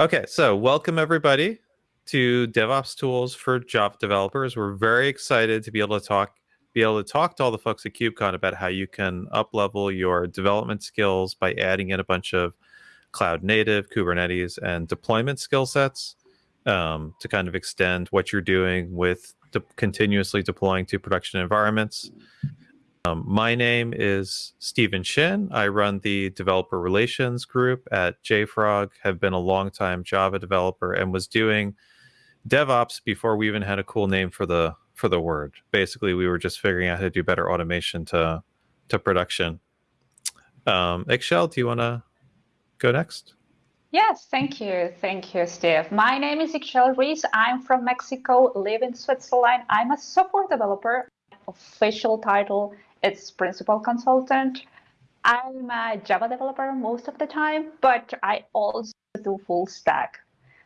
Okay, so welcome everybody to DevOps Tools for Java developers. We're very excited to be able to talk be able to talk to all the folks at KubeCon about how you can uplevel your development skills by adding in a bunch of cloud native, Kubernetes, and deployment skill sets um, to kind of extend what you're doing with de- continuously deploying to production environments. Um, my name is Stephen Chin. I run the developer relations group at JFrog, have been a long-time Java developer and was doing DevOps before we even had a cool name for the for the word. Basically, we were just figuring out how to do better automation to to production. Um, Ixchel, do you want to go next? Yes, thank you. Thank you, Steve. My name is Ixchel Ruiz. I'm from Mexico, live in Switzerland. I'm a software developer. Official title it's principal consultant. I'm a Java developer most of the time, but I also do full stack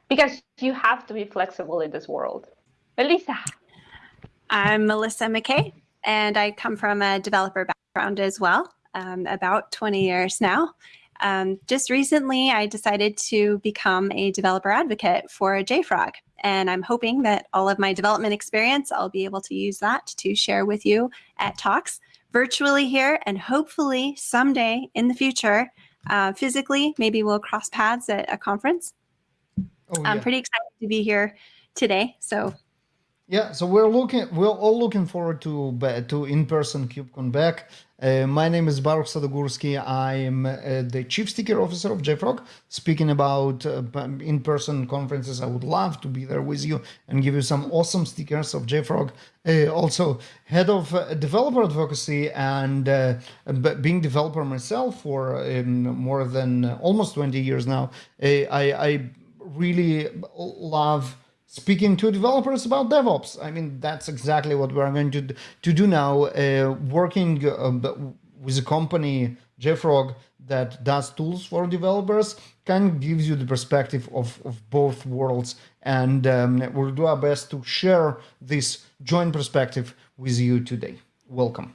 because you have to be flexible in this world. Melissa. I'm Melissa McKay, and I come from a developer background as well, um, about 20 years now. Um, just recently, I decided to become a developer advocate for JFrog, and I'm hoping that all of my development experience, I'll be able to use that to share with you at talks virtually here and hopefully someday in the future, uh, physically, maybe we'll cross paths at a conference. Oh, yeah. I'm pretty excited to be here today. So yeah, so we're looking, we're all looking forward to to in-person KubeCon back. Uh, my name is Baruch Sadogursky. I'm uh, the Chief Sticker Officer of JFrog. Speaking about uh, in-person conferences, I would love to be there with you and give you some awesome stickers of JFrog. Uh, also, head of uh, developer advocacy and being developer myself for um, more than almost 20 years now. I, I really love speaking to developers about DevOps. I mean, that's exactly what we're going to, to do now, uh, working uh, with a company, JFrog, that does tools for developers, kind of gives you the perspective of, of both worlds. And um, we'll do our best to share this joint perspective with you today. Welcome.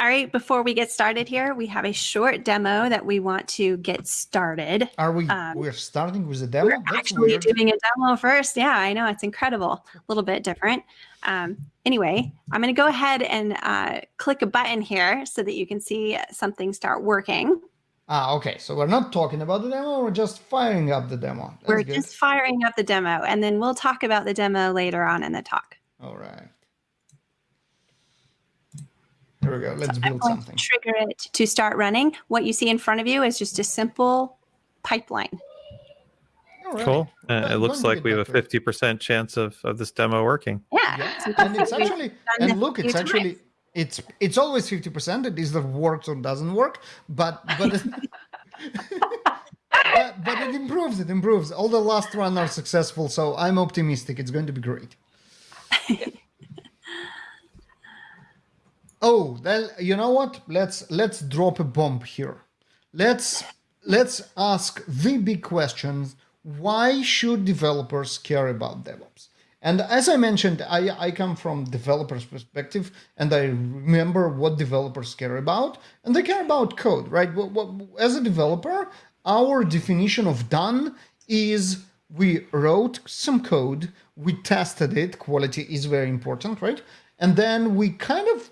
All right, before we get started here, we have a short demo that we want to get started. Are we, um, we're starting with a demo? We're That's actually weird. doing a demo first. Yeah, I know, it's incredible. A little bit different. Um, anyway, I'm gonna go ahead and uh, click a button here so that you can see something start working. Ah, okay. So we're not talking about the demo, we're just firing up the demo. That's we're good. just firing up the demo, and then we'll talk about the demo later on in the talk. All right. There we go. Let's so build something. trigger it to start running. What you see in front of you is just a simple pipeline. Right. Cool. Uh, it looks like we have a 50% chance of, of this demo working. Yeah. yeah. and it's actually, and look, it's actually, it's it's always 50%. It either works or doesn't work, but, but, it, but, but it improves, it improves. All the last run are successful, so I'm optimistic. It's going to be great. Oh, well, you know what? Let's let's drop a bomb here. Let's let's ask the big questions. Why should developers care about DevOps? And as I mentioned, I, I come from developers' perspective, and I remember what developers care about, and they care about code, right? As a developer, our definition of done is we wrote some code, we tested it, quality is very important, right? And then we kind of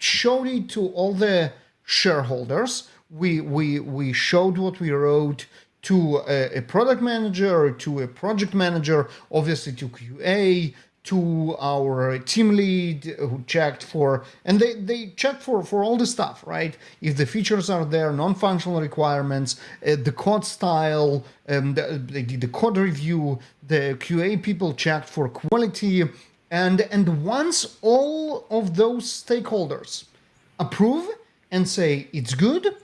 showed it to all the shareholders. We we we showed what we wrote to a, a product manager, to a project manager, obviously to QA, to our team lead who checked for and they they checked for for all the stuff right if the features are there non-functional requirements uh, the code style um, the, they did the code review the qa people checked for quality and, and once all of those stakeholders approve and say it's good,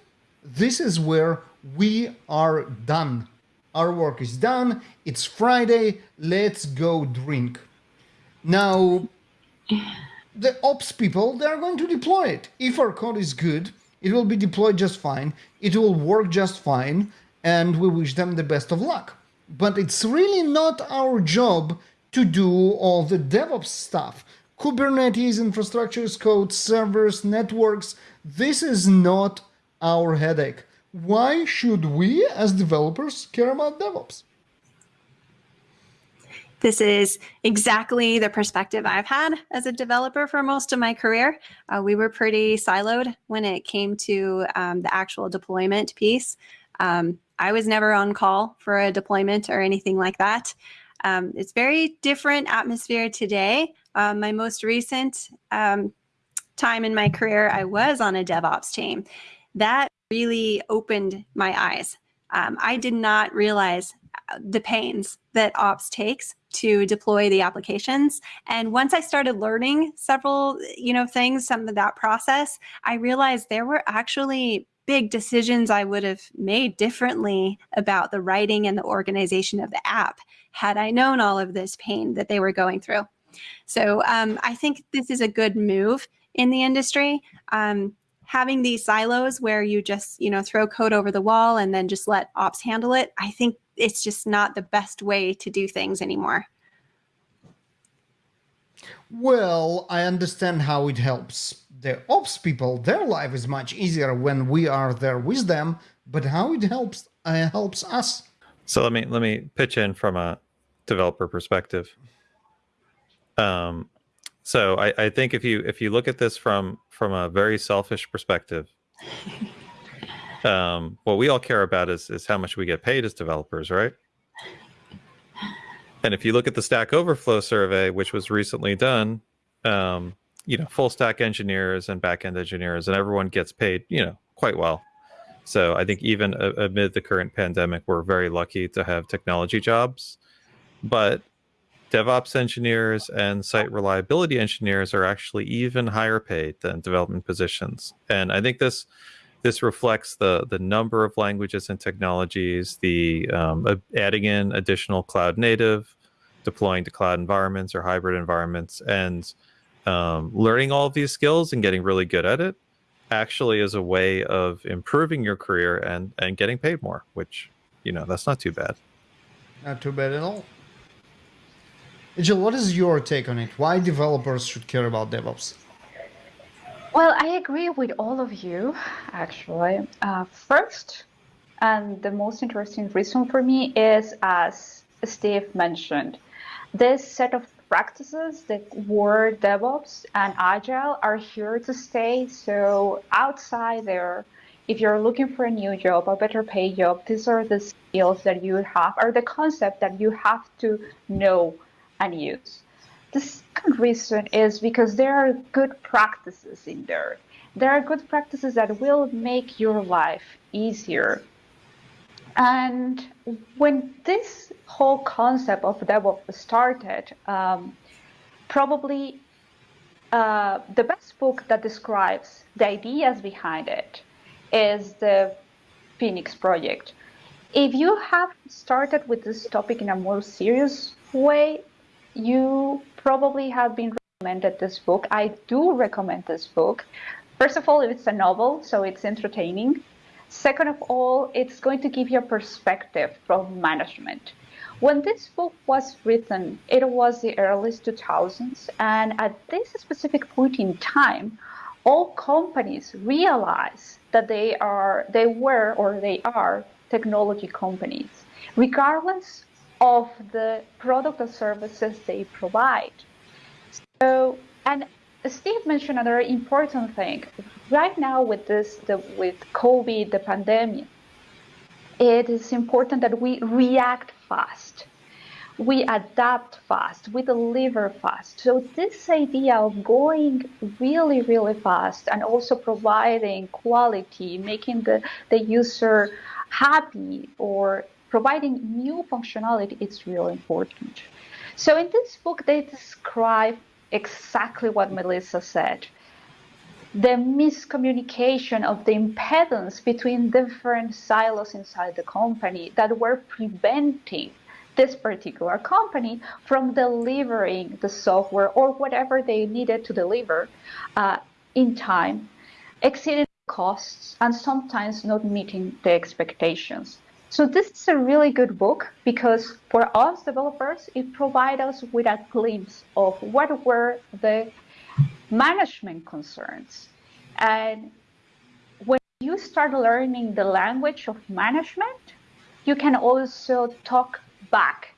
this is where we are done. Our work is done. It's Friday. Let's go drink. Now, the ops people, they're going to deploy it. If our code is good, it will be deployed just fine. It will work just fine. And we wish them the best of luck. But it's really not our job to do all the DevOps stuff. Kubernetes, infrastructures, code, servers, networks, this is not our headache. why should we as developers care about DevOps? This is exactly the perspective I've had as a developer for most of my career. Uh, we were pretty siloed when it came to um, the actual deployment piece. Um, I was never on call for a deployment or anything like that. Um, it's very different atmosphere today. Um, my most recent um, time in my career, I was on a DevOps team. That really opened my eyes. Um, I did not realize uh, the pains that ops takes to deploy the applications and once i started learning several you know things some of that process i realized there were actually big decisions i would have made differently about the writing and the organization of the app had i known all of this pain that they were going through. So um, i think this is a good move in the industry. Um, having these silos where you just you know throw code over the wall and then just let ops handle it i think it's just not the best way to do things anymore. Well, I understand how it helps the ops people. Their life is much easier when we are there with them. But how it helps uh, helps us. So let me let me pitch in from a developer perspective. Um, so I, I think if you if you look at this from from a very selfish perspective, um, what we all care about is is how much we get paid as developers, right? And if you look at the Stack Overflow survey, which was recently done, um, you know, full stack engineers and backend engineers, and everyone gets paid, you know, quite well. So I think even amid the current pandemic, we're very lucky to have technology jobs. But DevOps engineers and site reliability engineers are actually even higher paid than development positions. And I think this this reflects the the number of languages and technologies, the um, adding in additional cloud native, deploying to cloud environments or hybrid environments, and um, learning all of these skills and getting really good at it actually is a way of improving your career and and getting paid more, which you know that's not too bad. Not too bad at all. Jill, what is your take on it? Why developers should care about DevOps? Well, I agree with all of you, actually. Uh, first, and the most interesting reason for me is, as Steve mentioned, this set of practices that were DevOps and Agile are here to stay. So outside there, if you're looking for a new job, a better paid job, these are the skills that you have, or the concept that you have to know and use. The second reason is because there are good practices in there. There are good practices that will make your life easier. And when this whole concept of DevOps started, um, probably uh, the best book that describes the ideas behind it is the Phoenix Project. If you have started with this topic in a more serious way, you probably have been recommended this book. I do recommend this book. First of all, it's a novel, so it's entertaining. Second of all, it's going to give you a perspective from management. When this book was written, it was the early 2000s, and at this specific point in time, all companies realize that they are, they were, or they are technology companies, regardless of the product or services they provide. So, and Steve mentioned another important thing. Right now, with this, the, with COVID, the pandemic, it is important that we react fast. We adapt fast, we deliver fast. So, this idea of going really, really fast and also providing quality, making the, the user happy or providing new functionality it's really important. So in this book, they describe exactly what Melissa said. The miscommunication of the impedance between different silos inside the company that were preventing this particular company from delivering the software or whatever they needed to deliver uh, in time, exceeding costs, and sometimes not meeting the expectations. So this is a really good book because for us developers, it provides us with a glimpse of what were the management concerns. And when you start learning the language of management, you can also talk back.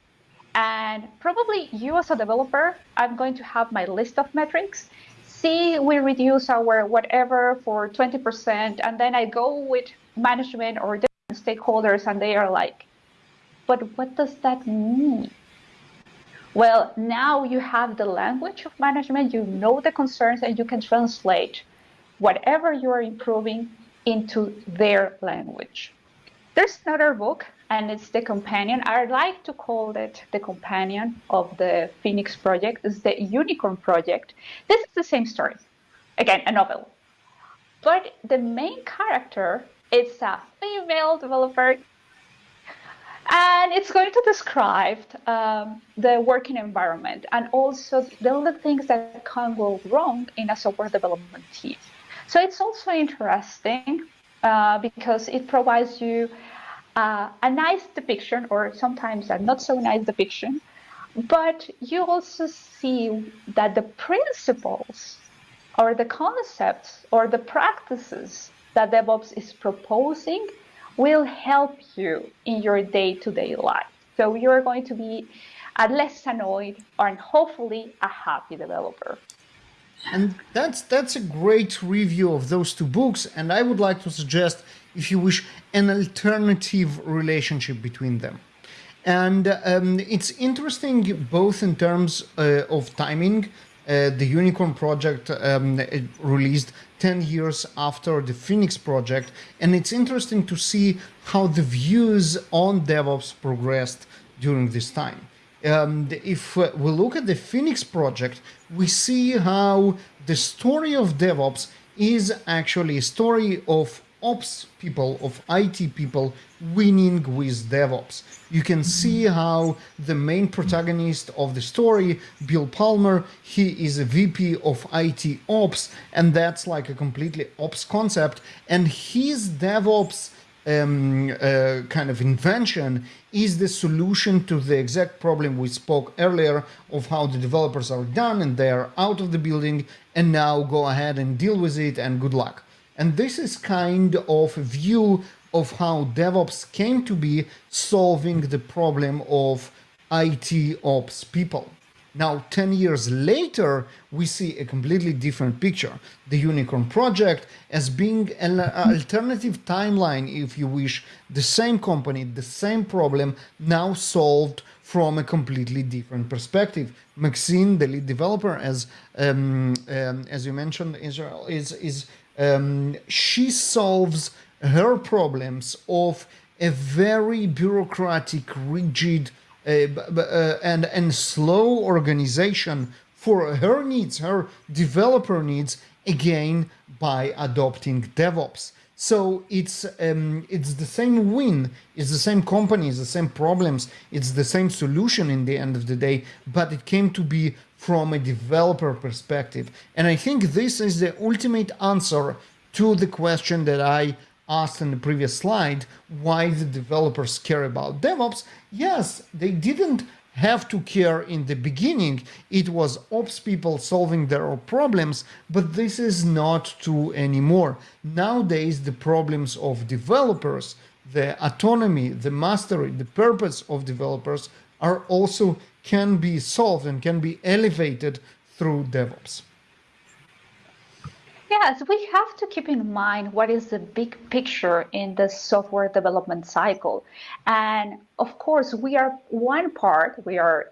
And probably you as a developer, I'm going to have my list of metrics. See, we reduce our whatever for 20%, and then I go with management or stakeholders, and they are like, but what does that mean? Well, now you have the language of management, you know the concerns, and you can translate whatever you are improving into their language. There's another book, and it's the companion. I like to call it the companion of the Phoenix project. It's the Unicorn project. This is the same story. Again, a novel. But the main character is a female developer and it's going to describe um, the working environment and also the things that can go wrong in a software development team. So it's also interesting uh, because it provides you uh, a nice depiction or sometimes a not so nice depiction, but you also see that the principles or the concepts or the practices that DevOps is proposing will help you in your day-to-day life. So you're going to be a less annoyed and hopefully a happy developer. And that's that's a great review of those two books. And I would like to suggest, if you wish, an alternative relationship between them. And um, it's interesting both in terms uh, of timing. Uh, the Unicorn project um, released 10 years after the Phoenix project. And it's interesting to see how the views on DevOps progressed during this time. Um, if uh, we look at the Phoenix project, we see how the story of DevOps is actually a story of ops people, of IT people winning with DevOps. You can see how the main protagonist of the story, Bill Palmer, he is a VP of IT Ops, and that's like a completely ops concept. And his DevOps um, uh, kind of invention is the solution to the exact problem we spoke earlier of how the developers are done and they are out of the building and now go ahead and deal with it and good luck. And this is kind of a view of how DevOps came to be solving the problem of IT ops people. Now, 10 years later, we see a completely different picture. The Unicorn project as being an alternative timeline, if you wish, the same company, the same problem, now solved from a completely different perspective. Maxine, the lead developer, as um, um, as you mentioned, Israel, is is um, she solves her problems of a very bureaucratic, rigid, uh, uh, and and slow organization for her needs, her developer needs, again by adopting DevOps. So it's um, it's the same win, it's the same company, it's the same problems, it's the same solution in the end of the day, but it came to be from a developer perspective. And I think this is the ultimate answer to the question that I asked in the previous slide, why the developers care about DevOps. Yes, they didn't have to care in the beginning. It was ops people solving their problems, but this is not true anymore. Nowadays, the problems of developers, the autonomy, the mastery, the purpose of developers are also can be solved and can be elevated through DevOps. Yes, we have to keep in mind what is the big picture in the software development cycle. And of course, we are one part, we are,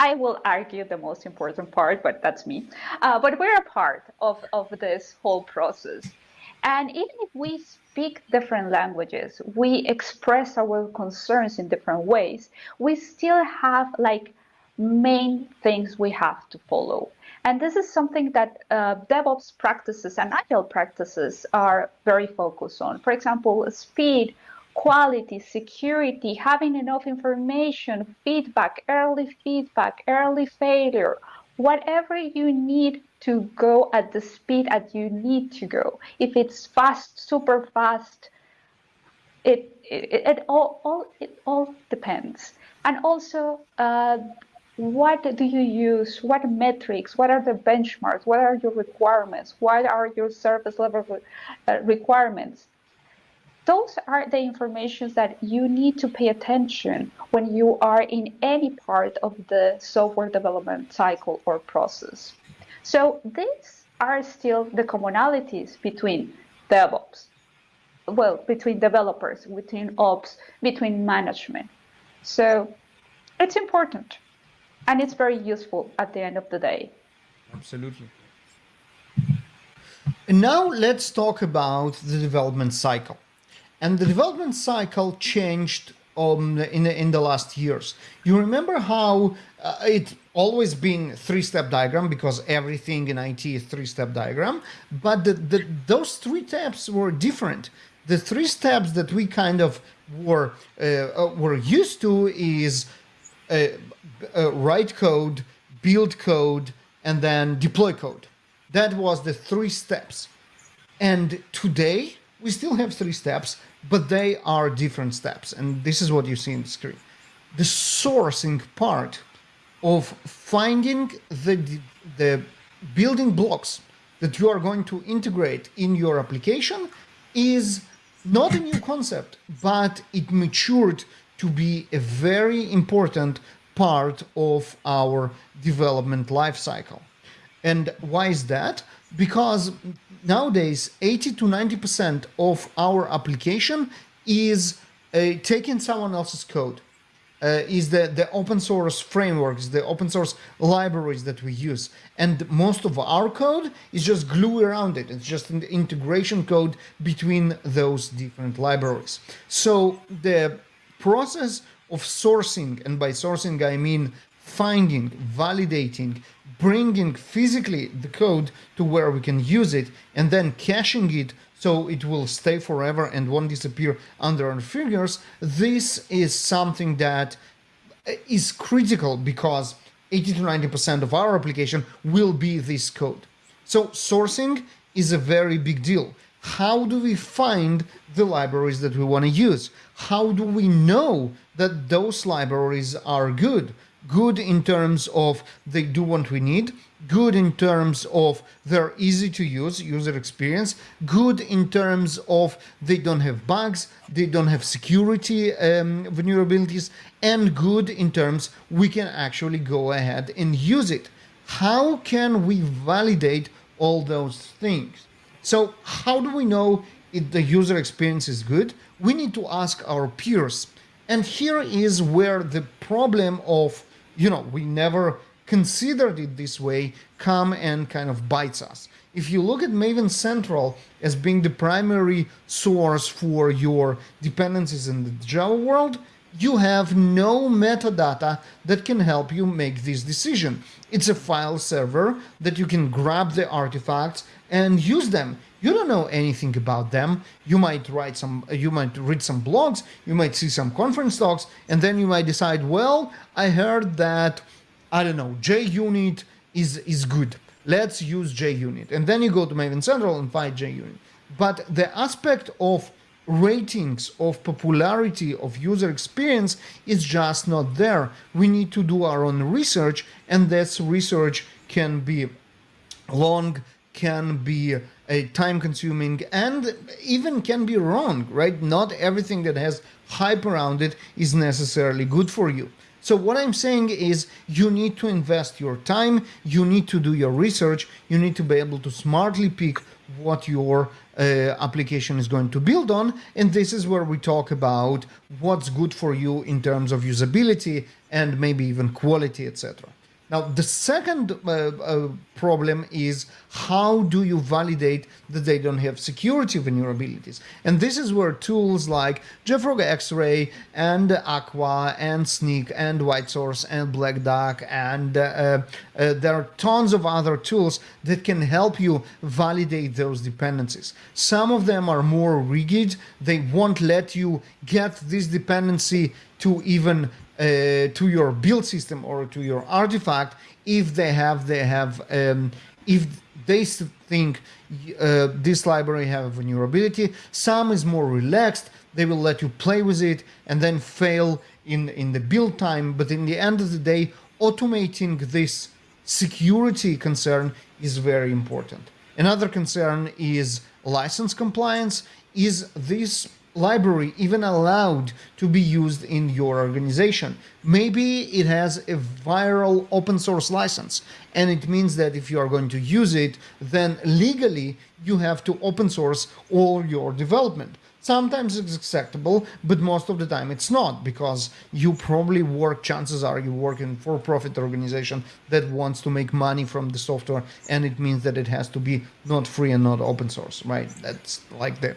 I will argue the most important part, but that's me. Uh, but we're a part of, of this whole process. And even if we speak different languages, we express our concerns in different ways, we still have like main things we have to follow. And this is something that uh, DevOps practices and Agile practices are very focused on. For example, speed, quality, security, having enough information, feedback, early feedback, early failure, whatever you need to go at the speed that you need to go. If it's fast, super fast, it, it, it all, all, it all depends. And also, uh, what do you use? What metrics? What are the benchmarks? What are your requirements? What are your service level uh, requirements? those are the informations that you need to pay attention when you are in any part of the software development cycle or process. So these are still the commonalities between DevOps, well, between developers, between ops, between management. So it's important and it's very useful at the end of the day. Absolutely. And now let's talk about the development cycle. And the development cycle changed um, in, the, in the last years. You remember how uh, it always been three-step diagram because everything in IT is three-step diagram, but the, the, those three steps were different. The three steps that we kind of were uh, uh were used to is uh, uh, write code, build code, and then deploy code. That was the three steps. And today we still have three steps, but they are different steps. And this is what you see in the screen. The sourcing part of finding the, the building blocks that you are going to integrate in your application is not a new concept, but it matured to be a very important part of our development life cycle. And why is that? Because nowadays 80 to 90% of our application is uh, taking someone else's code. Uh, is the, the open source frameworks, the open source libraries that we use. And most of our code is just glue around it. It's just an integration code between those different libraries. So the process of sourcing, and by sourcing I mean finding, validating, bringing physically the code to where we can use it, and then caching it so it will stay forever and won't disappear under our fingers, this is something that is critical because 80 to 90% of our application will be this code. So sourcing is a very big deal. How do we find the libraries that we want to use? How do we know that those libraries are good? Good in terms of they do what we need, good in terms of they're easy to use, user experience, good in terms of they don't have bugs, they don't have security um, vulnerabilities, and good in terms we can actually go ahead and use it. How can we validate all those things? So how do we know the user experience is good? We need to ask our peers. And here is where the problem of, you know, we never considered it this way come and kind of bites us. If you look at Maven Central as being the primary source for your dependencies in the Java world, you have no metadata that can help you make this decision. It's a file server that you can grab the artifacts and use them. You don't know anything about them. You might write some, you might read some blogs, you might see some conference talks, and then you might decide, well, I heard that, I don't know, JUnit is, is good. Let's use JUnit. And then you go to Maven Central and find JUnit. But the aspect of ratings of popularity of user experience is just not there. We need to do our own research and this research can be long, can be a time consuming and even can be wrong, right? Not everything that has hype around it is necessarily good for you. So what I'm saying is you need to invest your time, you need to do your research, you need to be able to smartly pick what your uh, application is going to build on. And this is where we talk about what's good for you in terms of usability and maybe even quality, etc. Now, the second uh, uh, problem is how do you validate that they don't have security vulnerabilities? And this is where tools like JFrog X-Ray and Aqua and Snyk and WhiteSource and Black Duck and uh, uh, there are tons of other tools that can help you validate those dependencies. Some of them are more rigid. They won't let you get this dependency to even uh, to your build system or to your artifact if they have they have um, if they think uh, this library have vulnerability some is more relaxed they will let you play with it and then fail in in the build time. But in the end of the day automating this security concern is very important. Another concern is license compliance. Is this library even allowed to be used in your organization. Maybe it has a viral open source license, and it means that if you are going to use it, then legally you have to open source all your development. Sometimes it's acceptable, but most of the time it's not because you probably work, chances are you work in for-profit organization that wants to make money from the software and it means that it has to be not free and not open source, right? That's like the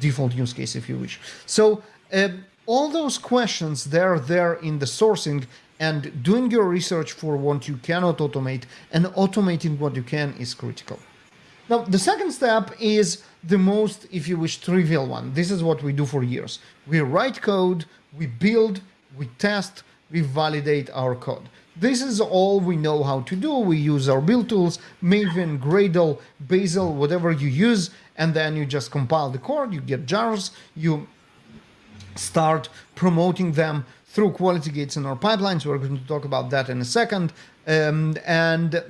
default use case if you wish. So uh, all those questions, they're there in the sourcing and doing your research for what you cannot automate and automating what you can is critical. Now, the second step is the most, if you wish, trivial one. This is what we do for years. We write code, we build, we test, we validate our code. This is all we know how to do. We use our build tools, Maven, Gradle, Bazel, whatever you use, and then you just compile the code, you get jars, you start promoting them through quality gates in our pipelines. We're going to talk about that in a second. Um, and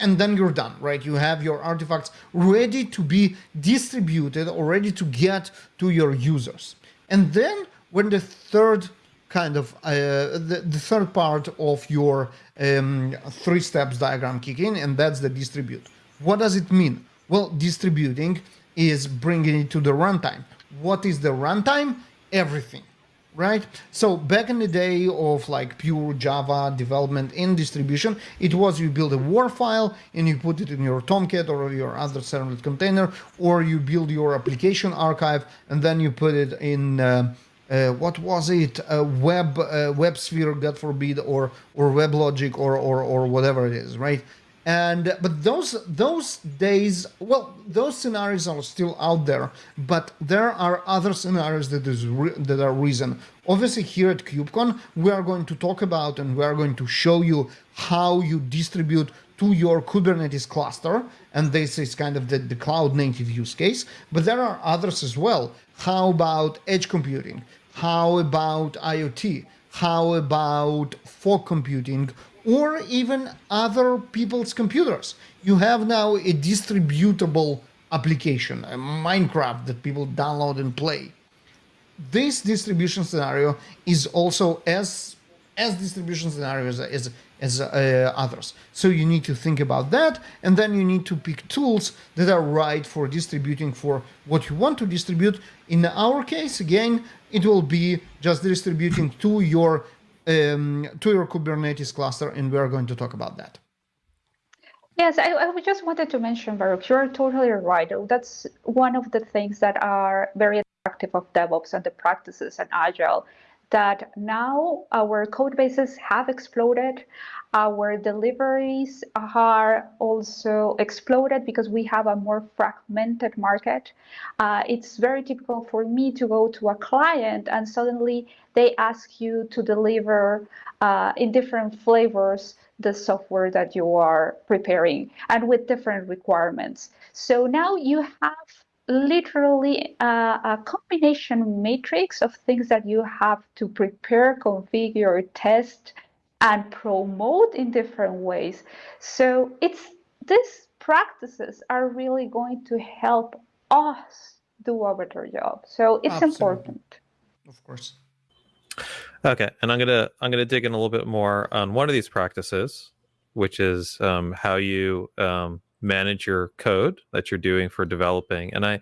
and then you're done, right? You have your artifacts ready to be distributed or ready to get to your users. And then when the third kind of uh, the, the third part of your um, three steps diagram kick in, and that's the distribute. What does it mean? Well, distributing is bringing it to the runtime. What is the runtime? Everything right? So back in the day of like pure Java development in distribution, it was you build a WAR file and you put it in your Tomcat or your other servlet container, or you build your application archive and then you put it in. Uh, uh, what was it? Web, uh, WebSphere, God forbid, or or WebLogic, or or or whatever it is, right? and but those those days well those scenarios are still out there but there are other scenarios that is that are reason obviously here at kubecon we are going to talk about and we are going to show you how you distribute to your kubernetes cluster and this is kind of the, the cloud native use case but there are others as well how about edge computing how about iot how about fog computing or even other people's computers. You have now a distributable application, a Minecraft that people download and play. This distribution scenario is also as as distribution scenarios as as uh, others. So you need to think about that, and then you need to pick tools that are right for distributing for what you want to distribute. In our case, again, it will be just distributing to your um, to your Kubernetes cluster, and we are going to talk about that. Yes, I, I just wanted to mention, Baruch, you're totally right. That's one of the things that are very attractive of DevOps and the practices and Agile, that now our code bases have exploded. Our deliveries are also exploded because we have a more fragmented market. Uh, it's very typical for me to go to a client and suddenly they ask you to deliver uh, in different flavors the software that you are preparing and with different requirements. So now you have literally a, a, combination matrix of things that you have to prepare, configure, test, and promote in different ways. So it's these practices are really going to help us do a better job. So it's Absolutely. important. Of course. Okay, and I'm gonna I'm gonna dig in a little bit more on one of these practices, which is um, how you um, manage your code that you're doing for developing. And I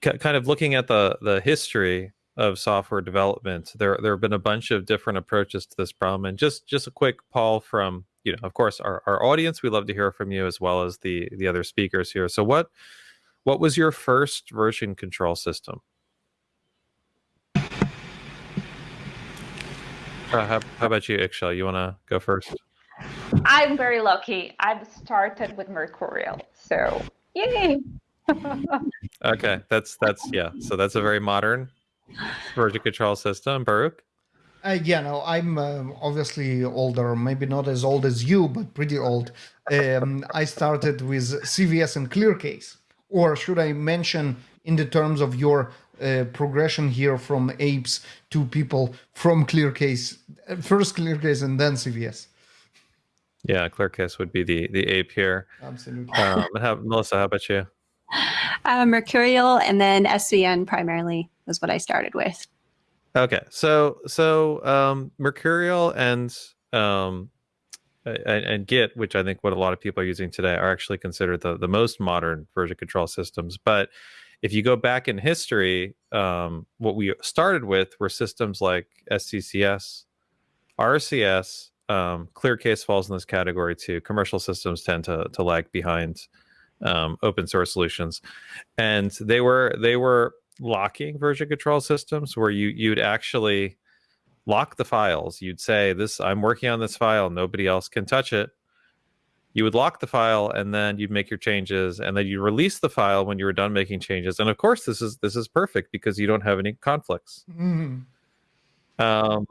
kind of looking at the the history of software development, there there have been a bunch of different approaches to this problem. And just just a quick poll from you know, of course, our, our audience. We love to hear from you as well as the the other speakers here. So what what was your first version control system? How, how, about you, Ixchel? You want to go first? I'm very lucky. I've started with Mercurial, so yay! okay, that's that's yeah. So that's a very modern version control system, Baruch. Uh, yeah, no, I'm uh, obviously older, maybe not as old as you, but pretty old. Um, I started with CVS and ClearCase, or should I mention in the terms of your uh, progression here from apes to people from ClearCase, first ClearCase and then CVS. Yeah, ClearCase would be the the ape here. Absolutely. Um, how, Melissa, how about you? Uh, Mercurial and then SVN primarily. was what I started with. Okay, so so um, Mercurial and um, and, and Git, which I think what a lot of people are using today, are actually considered the the most modern version control systems. But if you go back in history, um, what we started with were systems like SCCS, RCS. Um, ClearCase falls in this category too. Commercial systems tend to to lag behind um, open source solutions, and they were they were locking version control systems where you you'd actually lock the files. You'd say this I'm working on this file, nobody else can touch it. You would lock the file and then you'd make your changes and then you release the file when you were done making changes. And of course this is this is perfect because you don't have any conflicts. Mhm. Um,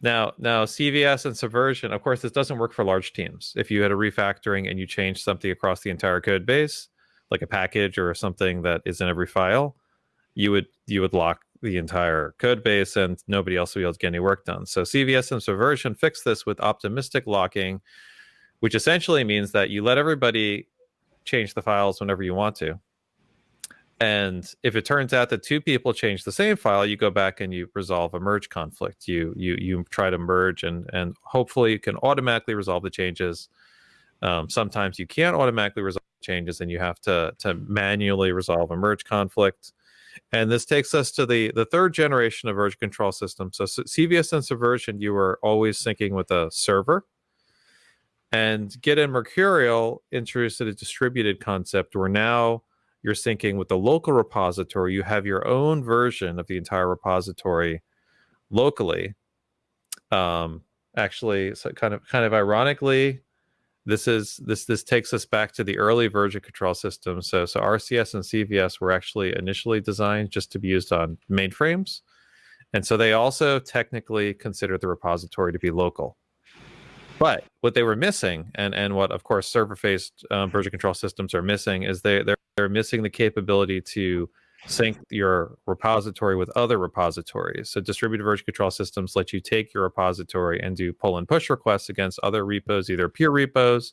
now, now CVS and Subversion, of course, this doesn't work for large teams. If you had a refactoring and you change something across the entire code base, like a package or something that is in every file, you would you would lock the entire code base and nobody else would be able to get any work done. So CVS and Subversion fix this with optimistic locking, which essentially means that you let everybody change the files whenever you want to. And if it turns out that two people change the same file, you go back and you resolve a merge conflict. You you you try to merge and and hopefully you can automatically resolve the changes. Um, sometimes you can't automatically resolve changes and you have to to manually resolve a merge conflict. And this takes us to the the third generation of version control system. So, S- CVS and Subversion, you were always syncing with a server. And Git and Mercurial introduced a distributed concept where now you're syncing with the local repository. You have your own version of the entire repository locally. Um, actually, so kind of kind of ironically, this is this this takes us back to the early version control system. So so RCS and CVS were actually initially designed just to be used on mainframes, and so they also technically consider the repository to be local. But what they were missing, and and what of course server-faced um, version control systems are missing, is they they're they're missing the capability to sync your repository with other repositories. So distributed version control systems let you take your repository and do pull and push requests against other repos, either peer repos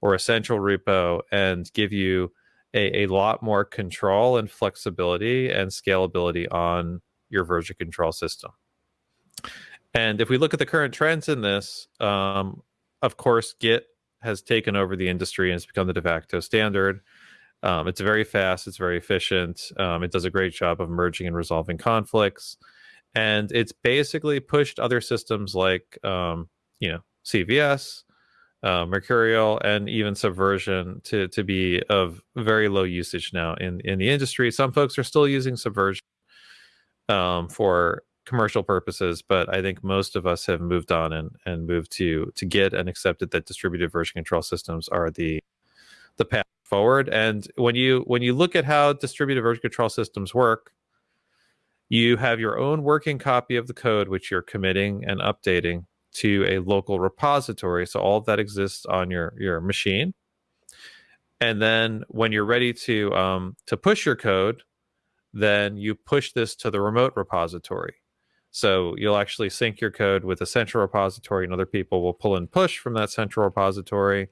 or a central repo, and give you a, a lot more control and flexibility and scalability on your version control system. And if we look at the current trends in this, um, of course, Git has taken over the industry and it's become the de facto standard. Um, it's very fast, it's very efficient. Um, it does a great job of merging and resolving conflicts, and it's basically pushed other systems like um, you know CVS, uh, Mercurial, and even Subversion to to be of very low usage now in in the industry. Some folks are still using Subversion um, for commercial purposes, but I think most of us have moved on and and moved to to Git and accepted that distributed version control systems are the the path forward. And when you when you look at how distributed version control systems work, you have your own working copy of the code which you're committing and updating to a local repository. So all that exists on your your machine. And then when you're ready to um, to push your code, then you push this to the remote repository. So you'll actually sync your code with a central repository, and other people will pull and push from that central repository.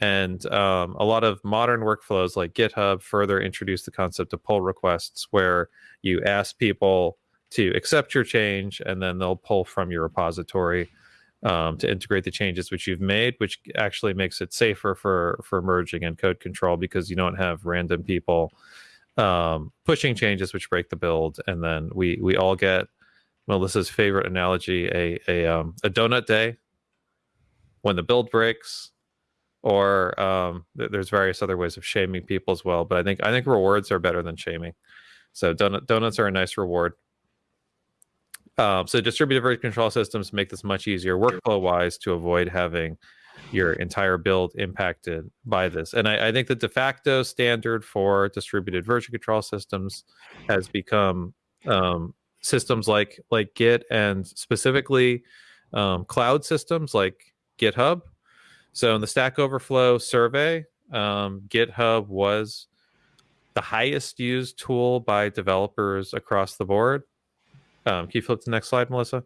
And um, a lot of modern workflows like GitHub further introduce the concept of pull requests, where you ask people to accept your change, and then they'll pull from your repository um, to integrate the changes which you've made, which actually makes it safer for for merging and code control because you don't have random people um, pushing changes which break the build, and then we we all get Melissa's favorite analogy a a um, a donut day when the build breaks, or um, th- there's various other ways of shaming people as well. But I think I think rewards are better than shaming. So donut donuts are a nice reward. Um, so distributed version control systems make this much easier workflow wise to avoid having your entire build impacted by this. And I, I, think the de facto standard for distributed version control systems has become um, systems like like Git and specifically um, cloud systems like GitHub. So in the Stack Overflow survey, um, GitHub was the highest used tool by developers across the board. Um, can you flip to the next slide, Melissa?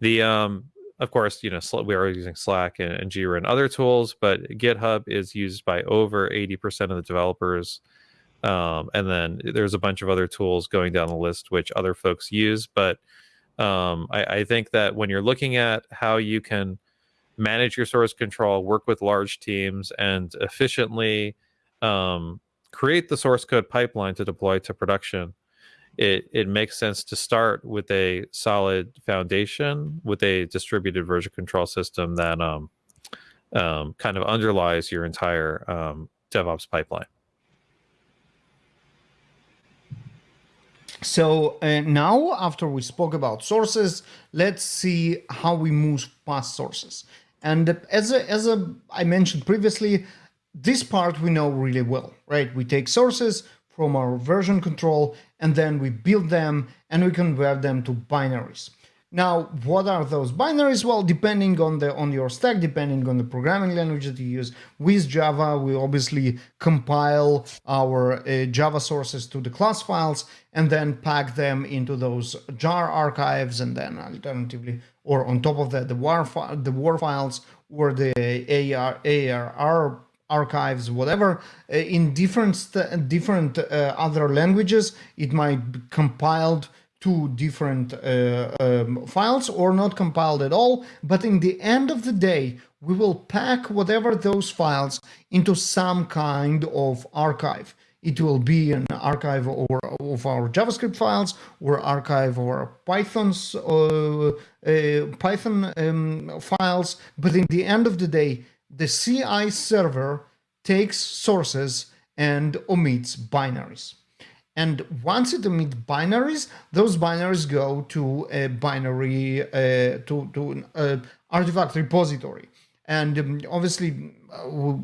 The um, of course, you know, we are using Slack and, and Jira and other tools, but GitHub is used by over 80% of the developers Um, and then there's a bunch of other tools going down the list which other folks use. But um, I, I think that when you're looking at how you can manage your source control, work with large teams, and efficiently um, create the source code pipeline to deploy to production, it, it makes sense to start with a solid foundation with a distributed version control system that um, um, kind of underlies your entire um, DevOps pipeline. So uh, now, after we spoke about sources, let's see how we move past sources. And as a, as a, I mentioned previously, this part we know really well, right? We take sources from our version control and then we build them and we convert them to binaries. Now, what are those binaries? Well, depending on the on your stack, depending on the programming language that you use, with Java, we obviously compile our uh, Java sources to the class files and then pack them into those jar archives, and then alternatively, or on top of that, the war the war files or the AR ARR archives, whatever, uh, in different different uh, other languages, it might be compiled two different uh, um, files or not compiled at all. But in the end of the day, we will pack whatever those files into some kind of archive. It will be an archive or of our JavaScript files or archive or Python's uh, uh, Python um, files. But in the end of the day, the CI server takes sources and omits binaries. And once it emits binaries, those binaries go to a binary, uh, to, to an uh, artifact repository. And um, obviously, uh,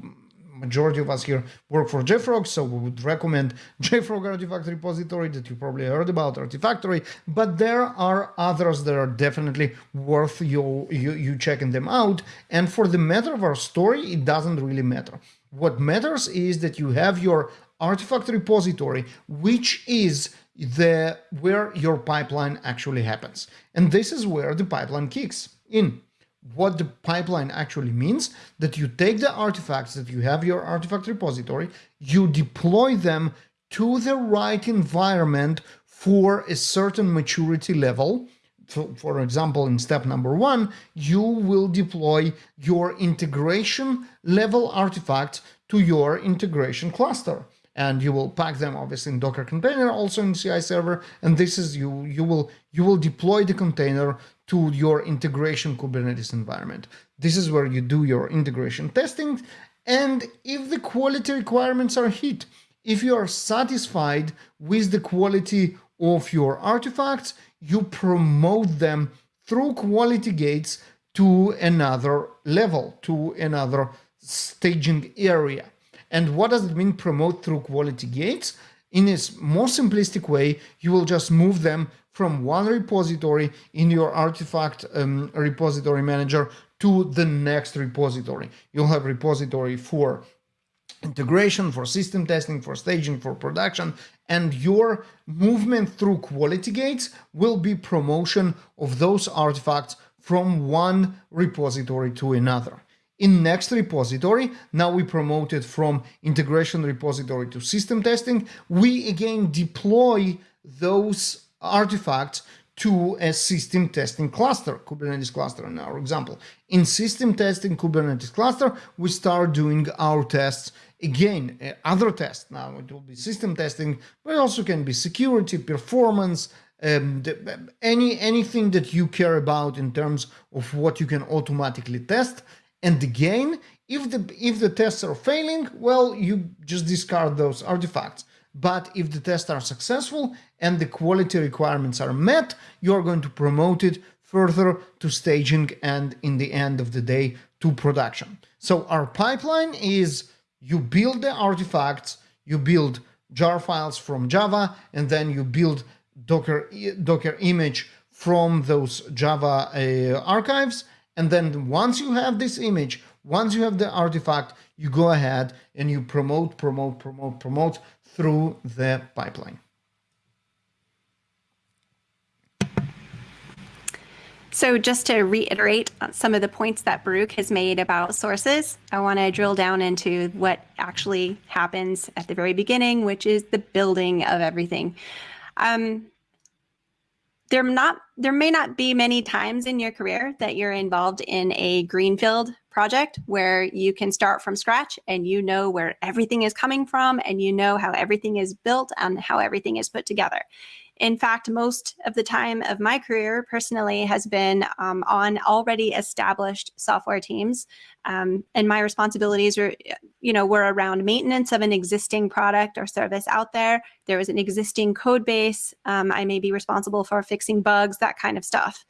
majority of us here work for JFrog, so we would recommend JFrog Artifact Repository that you probably heard about, Artifactory, but there are others that are definitely worth you, you, you checking them out. And for the matter of our story, it doesn't really matter. What matters is that you have your artifact repository, which is the where your pipeline actually happens. And this is where the pipeline kicks in. What the pipeline actually means that you take the artifacts that you have your artifact repository, you deploy them to the right environment for a certain maturity level. So for example, in step number one, you will deploy your integration level artifacts to your integration cluster and you will pack them obviously in Docker container, also in CI server. And this is you you will you will deploy the container to your integration Kubernetes environment. This is where you do your integration testing. And if the quality requirements are hit, if you are satisfied with the quality of your artifacts, you promote them through quality gates to another level, to another staging area. And what does it mean promote through quality gates? In a more simplistic way, you will just move them from one repository in your artifact um, repository manager to the next repository. You'll have repository for integration, for system testing, for staging, for production, and your movement through quality gates will be promotion of those artifacts from one repository to another. In next repository, now we promoted from integration repository to system testing. We again deploy those artifacts to a system testing cluster, Kubernetes cluster in our example. In system testing Kubernetes cluster, we start doing our tests again, uh, other tests. Now it will be system testing, but also can be security, performance, um, the, any anything that you care about in terms of what you can automatically test. And again, if the if the tests are failing, well, you just discard those artifacts. But if the tests are successful and the quality requirements are met, you're going to promote it further to staging and in the end of the day to production. So our pipeline is you build the artifacts, you build jar files from Java, and then you build Docker, Docker image from those Java uh, archives, and then once you have this image, once you have the artifact, you go ahead and you promote, promote, promote, promote through the pipeline. So, just to reiterate some of the points that Baruch has made about sources, I want to drill down into what actually happens at the very beginning, which is the building of everything. Um, there not there may not be many times in your career that you're involved in a greenfield project where you can start from scratch and you know where everything is coming from and you know how everything is built and how everything is put together. In fact, most of the time of my career personally has been um, on already established software teams. Um, and my responsibilities were, you know, were around maintenance of an existing product or service out there. There was an existing code base. Um, I may be responsible for fixing bugs, that kind of stuff.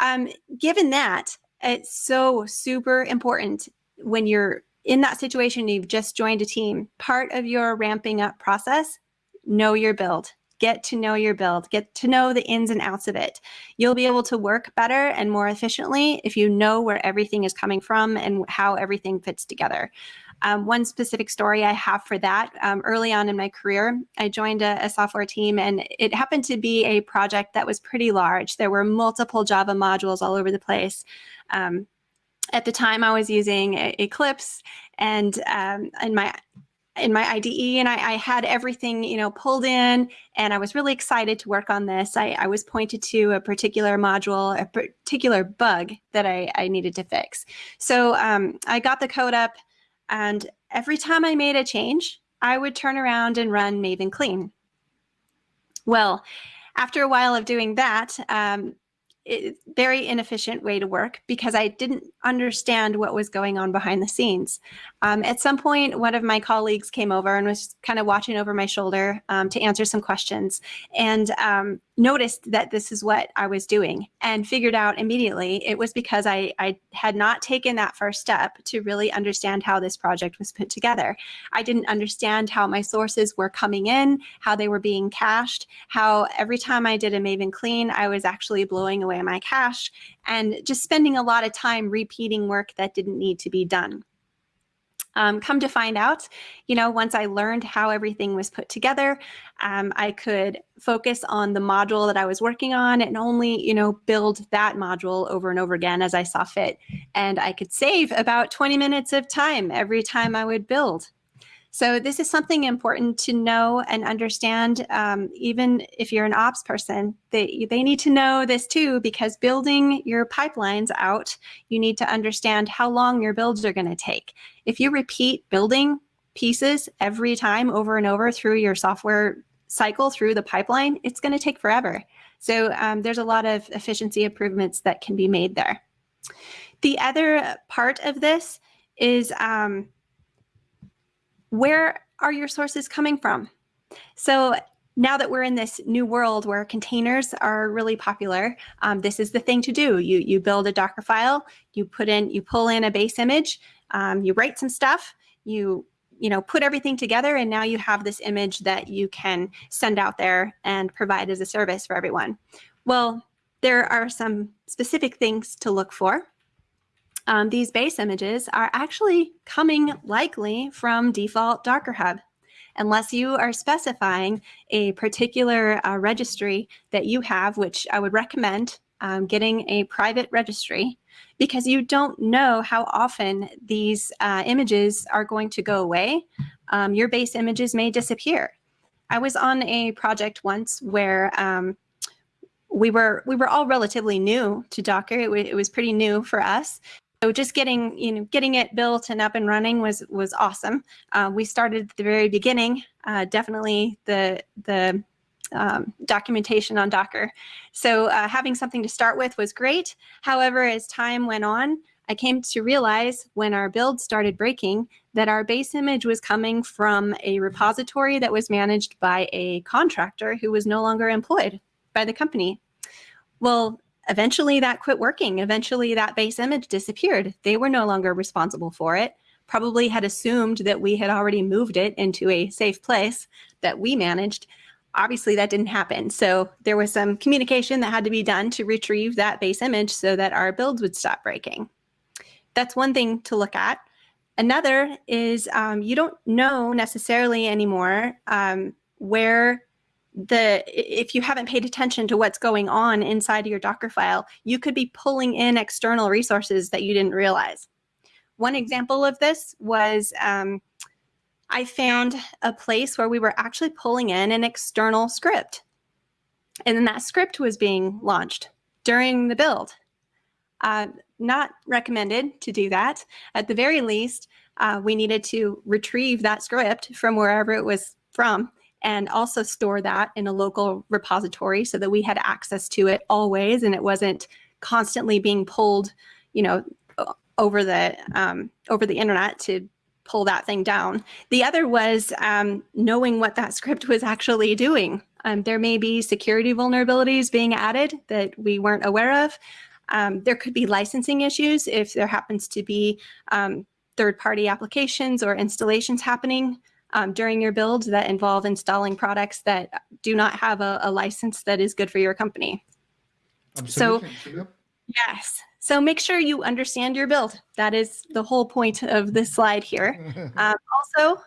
Um, given that, it's so super important when you're in that situation, you've just joined a team, part of your ramping up process, know your build get to know your build, get to know the ins and outs of it. You'll be able to work better and more efficiently if you know where everything is coming from and how everything fits together. Um, one specific story I have for that um, early on in my career, I joined a, a, software team and it happened to be a project that was pretty large. There were multiple Java modules all over the place. Um, at the time, I was using Eclipse and um, my in my IDE and I, I, had everything, you know, pulled in and I was really excited to work on this. I, I was pointed to a particular module, a particular bug that I, I needed to fix. So um, I got the code up and every time I made a change, I would turn around and run Maven clean. Well, after a while of doing that, um, very inefficient way to work because I didn't understand what was going on behind the scenes. Um, at some point, one of my colleagues came over and was kind of watching over my shoulder um, to answer some questions and um, noticed that this is what I was doing and figured out immediately it was because I, I had not taken that first step to really understand how this project was put together. I didn't understand how my sources were coming in, how they were being cached, how every time I did a Maven clean, I was actually blowing away my cache and just spending a lot of time repeating work that didn't need to be done. Um, come to find out, you know, once I learned how everything was put together, um, I could focus on the module that I was working on and only, you know, build that module over and over again as I saw fit. And I could save about 20 minutes of time every time I would build. So this is something important to know and understand. Um, even if you're an ops person, they, they need to know this too, because building your pipelines out, you need to understand how long your builds are going to take. If you repeat building pieces every time over and over through your software cycle through the pipeline, it's going to take forever. So um, there's a lot of efficiency improvements that can be made there. The other part of this is um, where are your sources coming from? So now that we're in this new world where containers are really popular, um, this is the thing to do. You you build a Docker file, you put in, you pull in a base image, um, you write some stuff, you you know put everything together, and now you have this image that you can send out there and provide as a service for everyone. Well, there are some specific things to look for um, these base images are actually coming likely from default Docker Hub. Unless you are specifying a particular uh, registry that you have, which I would recommend um, getting a private registry because you don't know how often these uh, images are going to go away. Um, your base images may disappear. I was on a project once where um, we were we were all relatively new to Docker. It, it was pretty new for us, so just getting you know getting it built and up and running was was awesome. Uh, we started at the very beginning. Uh, definitely the the um, documentation on Docker. So uh, having something to start with was great. However, as time went on, I came to realize when our build started breaking that our base image was coming from a repository that was managed by a contractor who was no longer employed by the company. Well, eventually that quit working. Eventually that base image disappeared. They were no longer responsible for it. Probably had assumed that we had already moved it into a safe place that we managed. Obviously that didn't happen. So there was some communication that had to be done to retrieve that base image so that our builds would stop breaking. That's one thing to look at. Another is um, you don't know necessarily anymore um, where the if you haven't paid attention to what's going on inside of your Docker file, you could be pulling in external resources that you didn't realize. One example of this was um, I found a place where we were actually pulling in an external script. And then that script was being launched during the build. Uh, not recommended to do that. At the very least, uh, we needed to retrieve that script from wherever it was from and also store that in a local repository so that we had access to it always and it wasn't constantly being pulled, you know, over the um, over the internet to pull that thing down. The other was um, knowing what that script was actually doing. Um, there may be security vulnerabilities being added that we weren't aware of. Um, there could be licensing issues if there happens to be um, third-party applications or installations happening um, during your build that involve installing products that do not have a, a license that is good for your company. Absolutely. Yep. Yes. So make sure you understand your build. That is the whole point of this slide here. Um, also,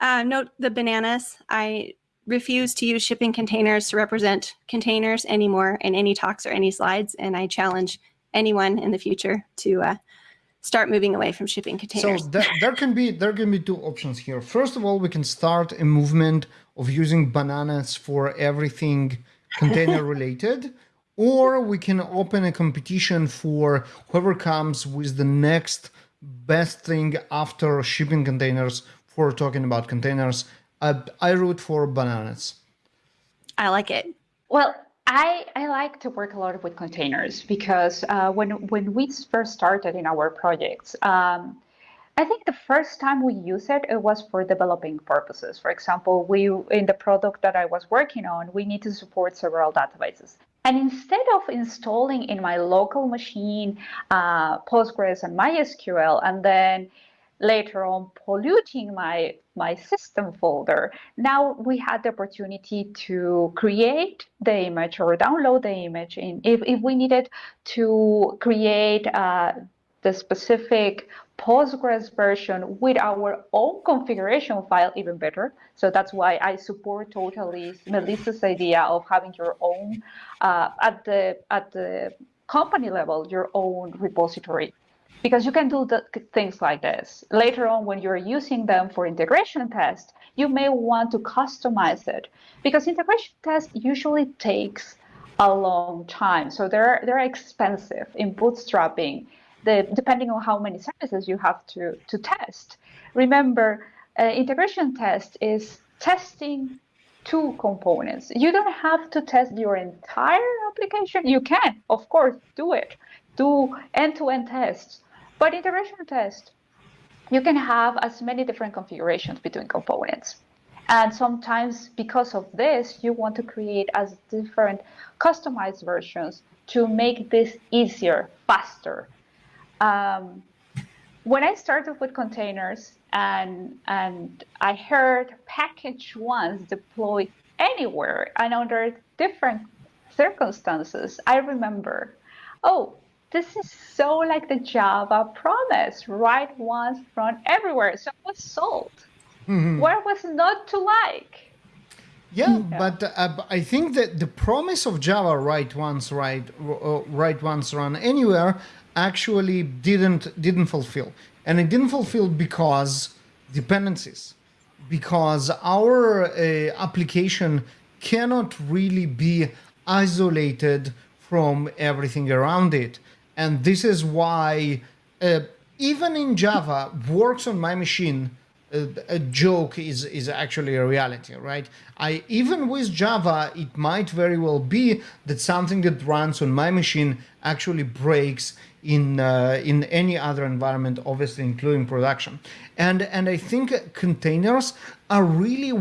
uh, note the bananas. I refuse to use shipping containers to represent containers anymore in any talks or any slides, and I challenge anyone in the future to uh, start moving away from shipping containers. So there, there can be there can be two options here. First of all, we can start a movement of using bananas for everything container related, or we can open a competition for whoever comes with the next best thing after shipping containers for talking about containers. I, I root for bananas. I like it. Well, I, I like to work a lot with containers because uh, when when we first started in our projects, um, I think the first time we used it, it was for developing purposes. For example, we in the product that I was working on, we need to support several databases. And instead of installing in my local machine uh, Postgres and MySQL, and then later on polluting my my system folder. Now we had the opportunity to create the image or download the image in if, if we needed to create uh, the specific Postgres version with our own configuration file, even better. So that's why I support totally Melissa's idea of having your own uh, at the at the company level, your own repository because you can do the things like this. Later on, when you're using them for integration tests, you may want to customize it because integration test usually takes a long time. So they're, they're expensive in bootstrapping, the, depending on how many services you have to, to test. Remember, uh, integration test is testing two components. You don't have to test your entire application. You can, of course, do it. Do end-to-end tests but integration test, you can have as many different configurations between components. And sometimes because of this, you want to create as different customized versions to make this easier, faster. Um, when I started with containers and, and I heard package once deployed anywhere and under different circumstances, I remember, oh, this is so like the Java promise, write once, run everywhere. So it was sold. Mm-hmm. Where was not to like? Yeah, yeah. but uh, I think that the promise of Java, write once, write uh, write once, run anywhere, actually didn't didn't fulfill, and it didn't fulfill because dependencies, because our uh, application cannot really be isolated from everything around it. And this is why, uh, even in Java, works on my machine, uh, a joke is, is actually a reality, right? I Even with Java, it might very well be that something that runs on my machine actually breaks in uh, in any other environment, obviously including production. And, and I think containers are really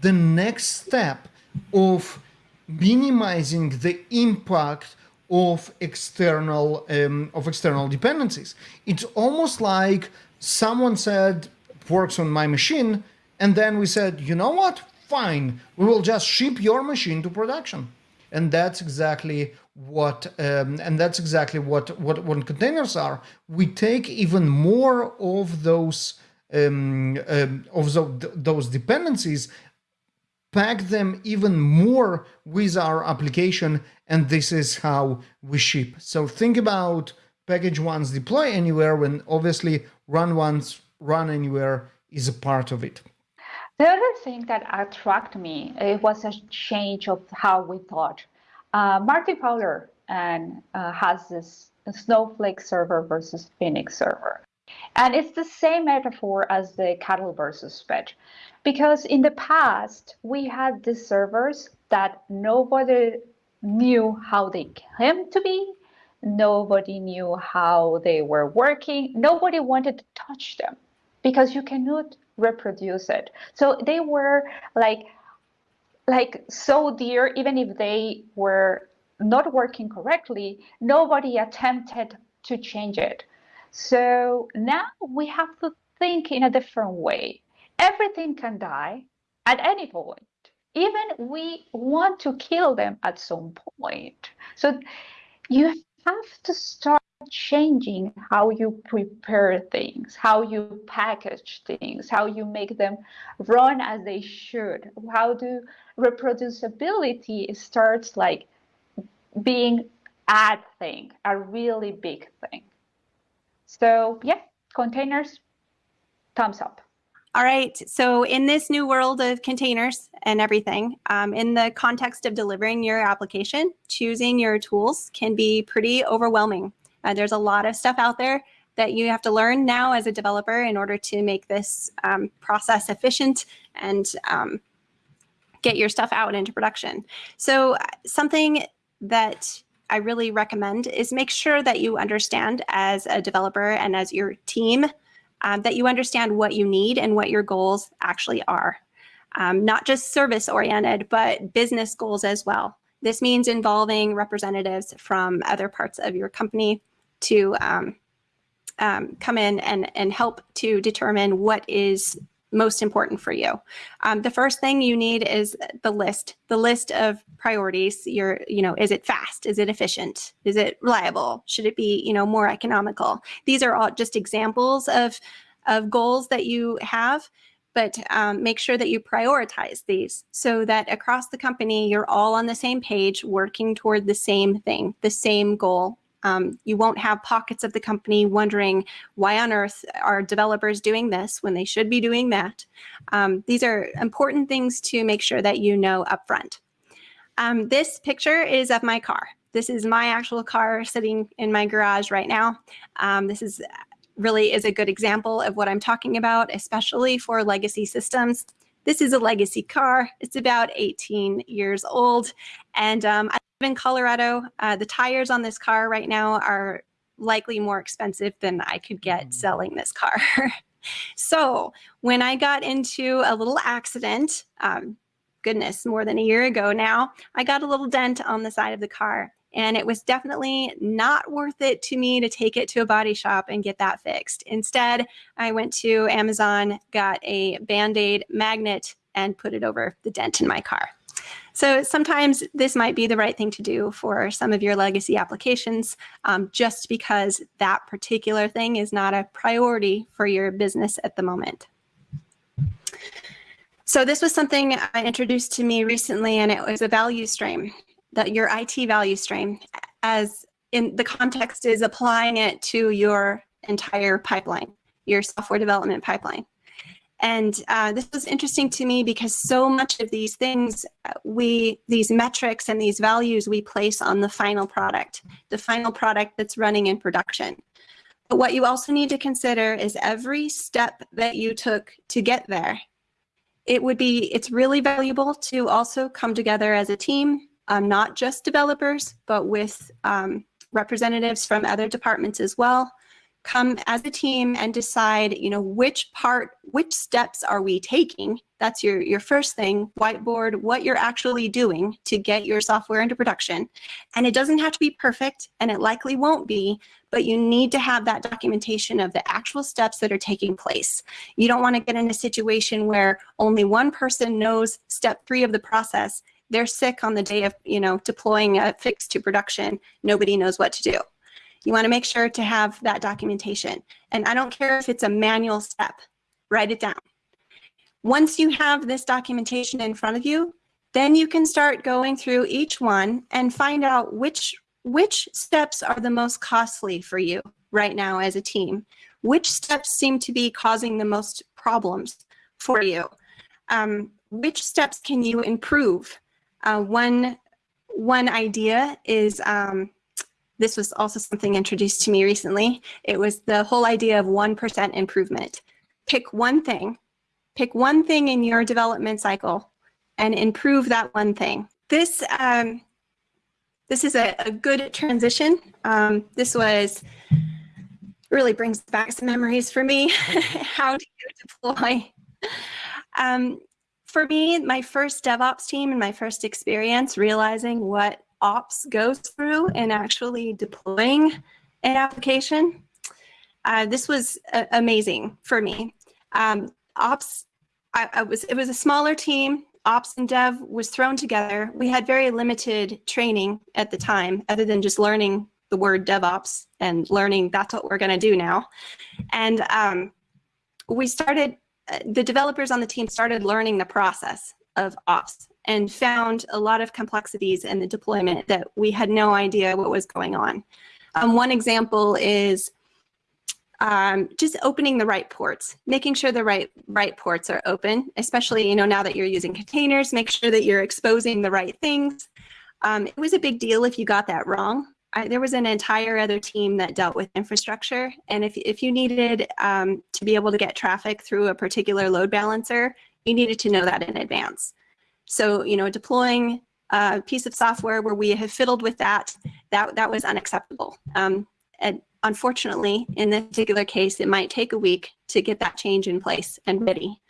the next step of minimizing the impact of external um, of external dependencies. It's almost like someone said works on my machine, and then we said, you know what? Fine, we will just ship your machine to production, and that's exactly what um, and that's exactly what what what containers are. We take even more of those um, um, of the, those dependencies pack them even more with our application, and this is how we ship. So think about package once, deploy anywhere, when obviously run once, run anywhere is a part of it. The other thing that attracted me it was a change of how we thought. Uh, Martin Fowler and uh, has this Snowflake server versus Phoenix server. And it's the same metaphor as the cattle versus pet. Because in the past, we had these servers that nobody knew how they came to be. Nobody knew how they were working. Nobody wanted to touch them because you cannot reproduce it. So they were like, like so dear, even if they were not working correctly, nobody attempted to change it. So now we have to think in a different way. Everything can die at any point. Even we want to kill them at some point. So you have to start changing how you prepare things, how you package things, how you make them run as they should. How do reproducibility starts like being a thing, a really big thing. So yeah, containers, thumbs up. All right. So in this new world of containers and everything, um, in the context of delivering your application, choosing your tools can be pretty overwhelming. Uh, there's a lot of stuff out there that you have to learn now as a developer in order to make this um, process efficient and um, get your stuff out into production. So uh, something that I really recommend is make sure that you understand as a developer and as your team um, that you understand what you need and what your goals actually are. Um, not just service oriented, but business goals as well. This means involving representatives from other parts of your company to um, um come in and, and help to determine what is most important for you. Um, the first thing you need is the list, the list of priorities. Your, you know, is it fast? Is it efficient? Is it reliable? Should it be, you know, more economical? These are all just examples of, of goals that you have but um, make sure that you prioritize these so that across the company, you're all on the same page, working toward the same thing, the same goal um, you won't have pockets of the company wondering why on earth are developers doing this when they should be doing that. Um, these are important things to make sure that you know upfront. Um, this picture is of my car. This is my actual car sitting in my garage right now. Um, this is really is a good example of what I'm talking about, especially for legacy systems. This is a legacy car. It's about 18 years old. And um, in Colorado. Uh, the tires on this car right now are likely more expensive than I could get mm. selling this car. so when I got into a little accident, um, goodness, more than a year ago now, I got a little dent on the side of the car. And it was definitely not worth it to me to take it to a body shop and get that fixed. Instead, I went to Amazon, got a band aid magnet, and put it over the dent in my car. So sometimes this might be the right thing to do for some of your legacy applications, um, just because that particular thing is not a priority for your business at the moment. So this was something I introduced to me recently, and it was a value stream, that your IT value stream, as in the context is applying it to your entire pipeline, your software development pipeline. And uh, this was interesting to me because so much of these things, uh, we these metrics and these values we place on the final product, the final product that's running in production. But what you also need to consider is every step that you took to get there. It would be, it's really valuable to also come together as a team, um, not just developers, but with um, representatives from other departments as well, come as a team and decide, you know, which part, which steps are we taking? That's your, your first thing, whiteboard what you're actually doing to get your software into production. And it doesn't have to be perfect, and it likely won't be, but you need to have that documentation of the actual steps that are taking place. You don't want to get in a situation where only one person knows step three of the process. They're sick on the day of, you know, deploying a fix to production. Nobody knows what to do. You want to make sure to have that documentation. And I don't care if it's a manual step, write it down. Once you have this documentation in front of you, then you can start going through each one and find out which which steps are the most costly for you right now as a team. Which steps seem to be causing the most problems for you? Um, which steps can you improve? Uh, one one idea is um, this was also something introduced to me recently. It was the whole idea of 1% improvement. Pick one thing, pick one thing in your development cycle and improve that one thing. This, um, this is a, a good transition. Um, this was really brings back some memories for me. How do you deploy? Um, for me, my first DevOps team and my first experience realizing what ops goes through in actually deploying an application, uh, this was uh, amazing for me. Um, ops, I, I was it was a smaller team ops and dev was thrown together. We had very limited training at the time, other than just learning the word DevOps and learning that's what we're going to do now. And um, we started, uh, the developers on the team started learning the process of ops and found a lot of complexities in the deployment that we had no idea what was going on. Um, one example is um, just opening the right ports, making sure the right right ports are open, especially you know now that you're using containers, make sure that you're exposing the right things. Um, it was a big deal if you got that wrong. I, there was an entire other team that dealt with infrastructure, and if if you needed um, to be able to get traffic through a particular load balancer, you needed to know that in advance. So you know deploying a piece of software where we have fiddled with that, that that was unacceptable. Um, and unfortunately, in this particular case, it might take a week to get that change in place and ready.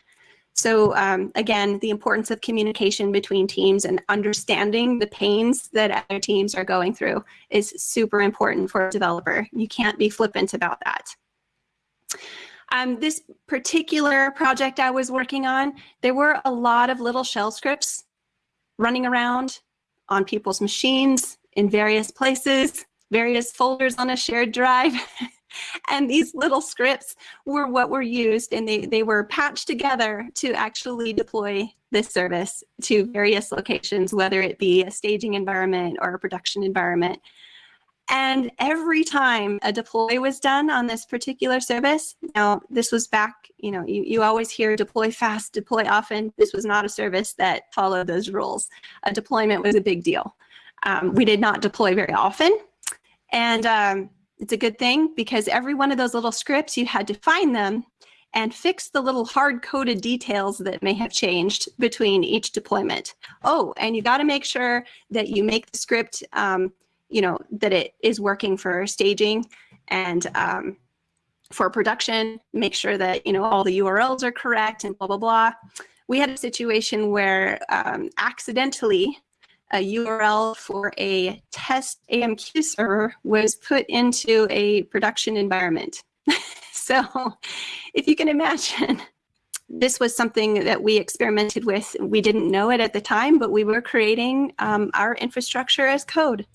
So um, again, the importance of communication between teams and understanding the pains that other teams are going through is super important for a developer. You can't be flippant about that. Um, this particular project I was working on, there were a lot of little shell scripts running around on people's machines in various places various folders on a shared drive. and these little scripts were what were used and they, they were patched together to actually deploy this service to various locations, whether it be a staging environment or a production environment. And every time a deploy was done on this particular service, now this was back, you know, you, you always hear deploy fast, deploy often. This was not a service that followed those rules. A deployment was a big deal. Um, we did not deploy very often. And um, it's a good thing because every one of those little scripts, you had to find them and fix the little hard-coded details that may have changed between each deployment. Oh, and you got to make sure that you make the script, um, you know, that it is working for staging and um, for production, make sure that, you know, all the URLs are correct and blah, blah, blah. We had a situation where um, accidentally a URL for a test AMQ server was put into a production environment. so if you can imagine, this was something that we experimented with. We didn't know it at the time, but we were creating um, our infrastructure as code.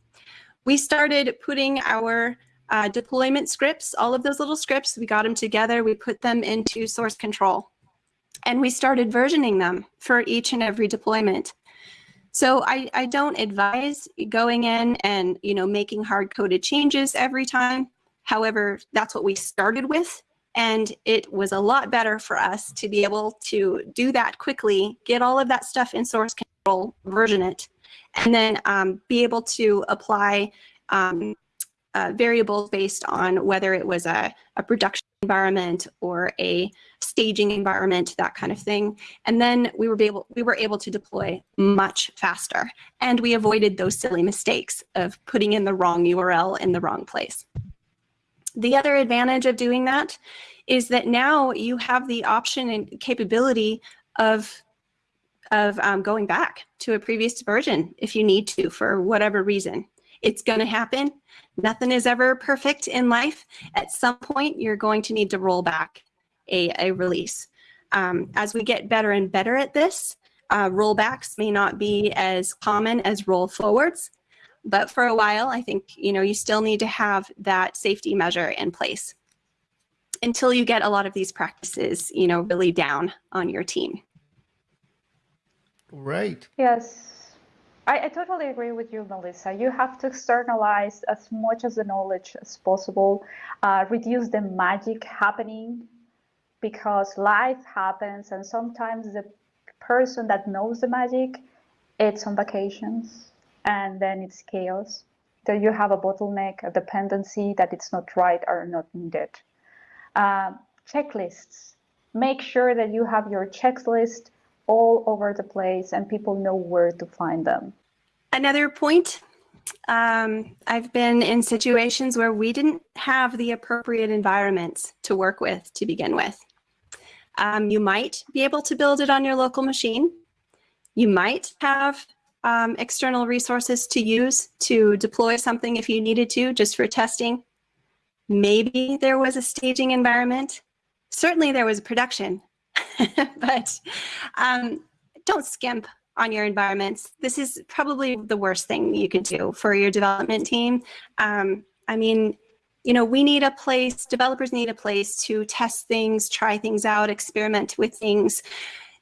We started putting our uh, deployment scripts, all of those little scripts, we got them together, we put them into source control. And we started versioning them for each and every deployment. So I, I don't advise going in and, you know, making hard coded changes every time. However, that's what we started with. And it was a lot better for us to be able to do that quickly, get all of that stuff in source control, version it, and then um, be able to apply um, uh, variables based on whether it was a, a production environment or a staging environment, that kind of thing. And then we were able we were able to deploy much faster. And we avoided those silly mistakes of putting in the wrong URL in the wrong place. The other advantage of doing that is that now you have the option and capability of of um, going back to a previous version if you need to for whatever reason. It's going to happen. Nothing is ever perfect in life. At some point, you're going to need to roll back a, a release. Um, as we get better and better at this, uh, rollbacks may not be as common as roll forwards, but for a while, I think you know you still need to have that safety measure in place until you get a lot of these practices, you know, really down on your team. Right. Yes, I, I totally agree with you, Melissa. You have to externalize as much of the knowledge as possible, uh, reduce the magic happening because life happens, and sometimes the person that knows the magic, it's on vacations, and then it's chaos. Then you have a bottleneck, a dependency that it's not right or not needed. Uh, checklists. Make sure that you have your checklist all over the place and people know where to find them. Another point um, I've been in situations where we didn't have the appropriate environments to work with to begin with. Um, you might be able to build it on your local machine. You might have um, external resources to use to deploy something if you needed to, just for testing. Maybe there was a staging environment. Certainly there was production, but um, don't skimp on your environments. This is probably the worst thing you can do for your development team. Um, I mean, you know, we need a place, developers need a place to test things, try things out, experiment with things.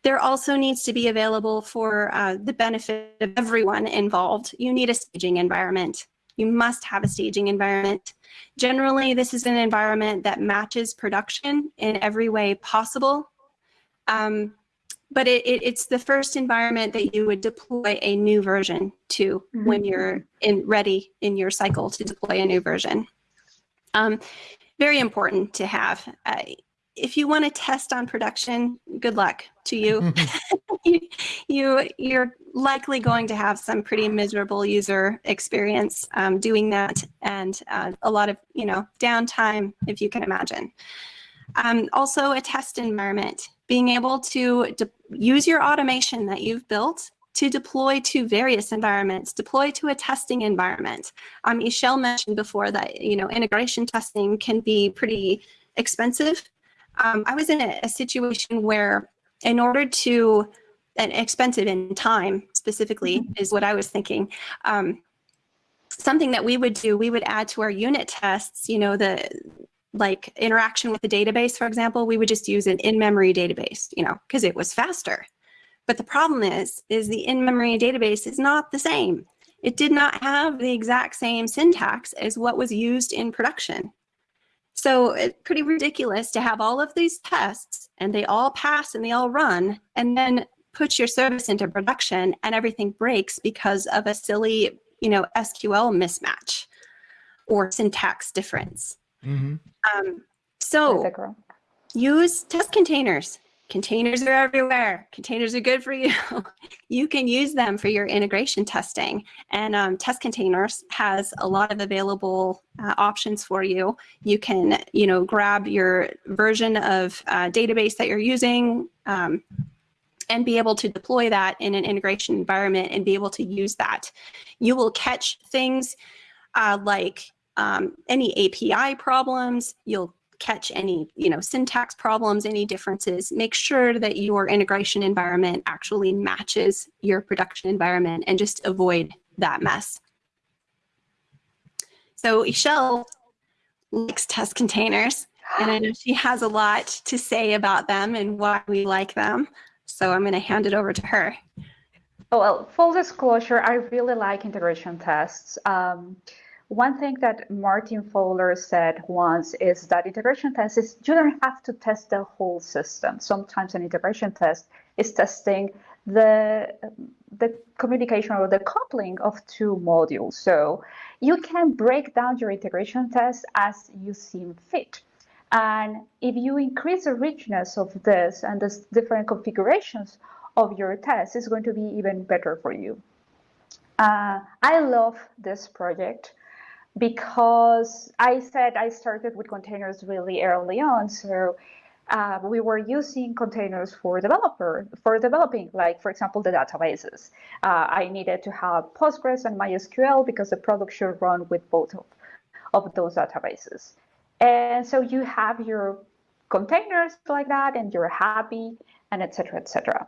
There also needs to be available for uh, the benefit of everyone involved. You need a staging environment. You must have a staging environment. Generally, this is an environment that matches production in every way possible. Um, but it, it, it's the first environment that you would deploy a new version to mm -hmm. when you're in ready in your cycle to deploy a new version. Um, very important to have. Uh, if you want to test on production, good luck to you. you. you. You're likely going to have some pretty miserable user experience um, doing that and uh, a lot of, you know, downtime, if you can imagine. Um, also a test environment, being able to use your automation that you've built to deploy to various environments, deploy to a testing environment. Um, Michelle mentioned before that, you know, integration testing can be pretty expensive. Um, I was in a, a situation where in order to, and expensive in time specifically mm-hmm. is what I was thinking, um, something that we would do, we would add to our unit tests, you know, the like interaction with the database, for example, we would just use an in-memory database, you know, because it was faster. But the problem is, is the in-memory database is not the same. It did not have the exact same syntax as what was used in production. So it's pretty ridiculous to have all of these tests and they all pass and they all run and then put your service into production and everything breaks because of a silly, you know, SQL mismatch or syntax difference. Mm -hmm. um, so use test containers. Containers are everywhere. Containers are good for you. you can use them for your integration testing. And um, Test Containers has a lot of available uh, options for you. You can, you know, grab your version of uh, database that you're using um, and be able to deploy that in an integration environment and be able to use that. You will catch things uh, like um, any API problems. You'll catch any you know syntax problems any differences. Make sure that your integration environment actually matches your production environment and just avoid that mess. So Ixchel likes test containers and I know she has a lot to say about them and why we like them. So I'm going to hand it over to her. Well full disclosure I really like integration tests. Um, one thing that Martin Fowler said once is that integration tests is you don't have to test the whole system. Sometimes an integration test is testing the the communication or the coupling of two modules. So you can break down your integration test as you seem fit. And if you increase the richness of this and the different configurations of your test, it's going to be even better for you. Uh, I love this project because I said I started with containers really early on. So uh, we were using containers for developer for developing, like for example, the databases. Uh, I needed to have Postgres and MySQL because the product should run with both of, of those databases. And so you have your containers like that, and you're happy, and etc. etc.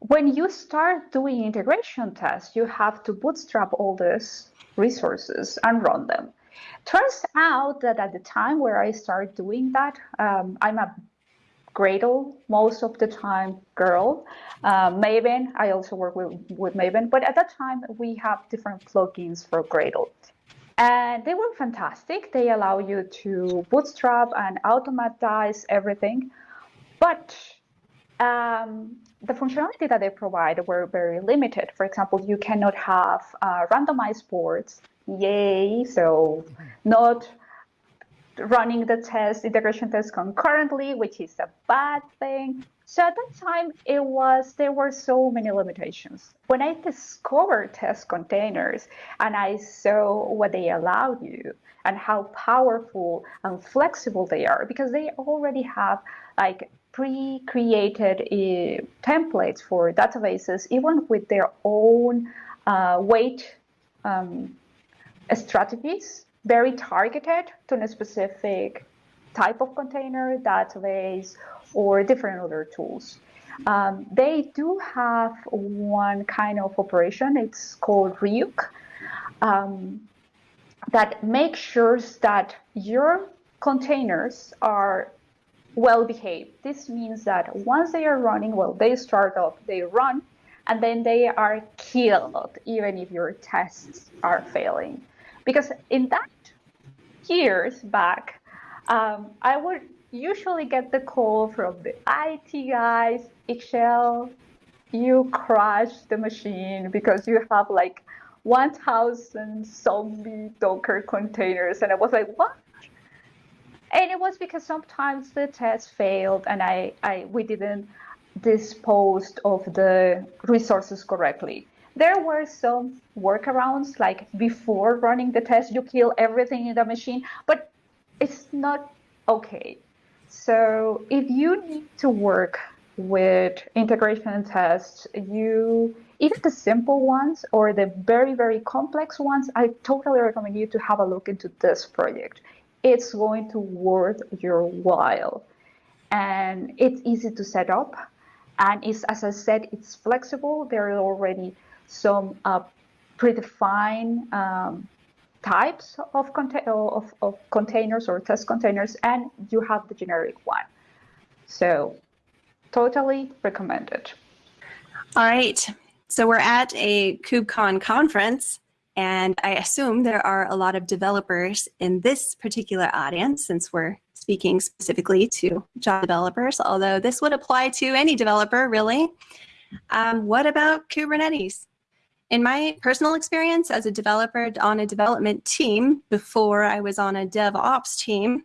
When you start doing integration tests, you have to bootstrap all this resources and run them. Turns out that at the time where I started doing that, um, I'm a Gradle most of the time, Girl, uh, Maven. I also work with, with Maven, but at that time we have different plugins for Gradle. And they were fantastic. They allow you to bootstrap and automatize everything. But um, the functionality that they provide were very limited. For example, you cannot have uh, randomized boards. Yay! So not running the test, integration test concurrently, which is a bad thing. So at that time, it was there were so many limitations. When I discovered test containers and I saw what they allowed you and how powerful and flexible they are, because they already have like pre-created uh, templates for databases, even with their own uh, wait um, strategies very targeted to a specific type of container, database, or different other tools. Um, they do have one kind of operation, it's called Ryuk, um, that makes sure that your containers are well behaved. This means that once they are running, well, they start up, they run, and then they are killed, even if your tests are failing. Because in that years back, um, I would usually get the call from the IT guys, Ixchel, you crashed the machine because you have like 1,000 zombie Docker containers. And I was like, what? And it was because sometimes the test failed and I, I we didn't dispose of the resources correctly. There were some workarounds, like before running the test, you kill everything in the machine, but it's not okay. So if you need to work with integration tests, you even the simple ones or the very very complex ones, I totally recommend you to have a look into this project. It's going to worth your while, and it's easy to set up, and it's as I said, it's flexible. There are already some uh, predefined um, types of, of, of containers or test containers, and you have the generic one. So totally recommended. All right. So we're at a KubeCon conference, and I assume there are a lot of developers in this particular audience since we're speaking specifically to Java developers, although this would apply to any developer, really. Um, what about Kubernetes? In my personal experience as a developer on a development team before I was on a DevOps team,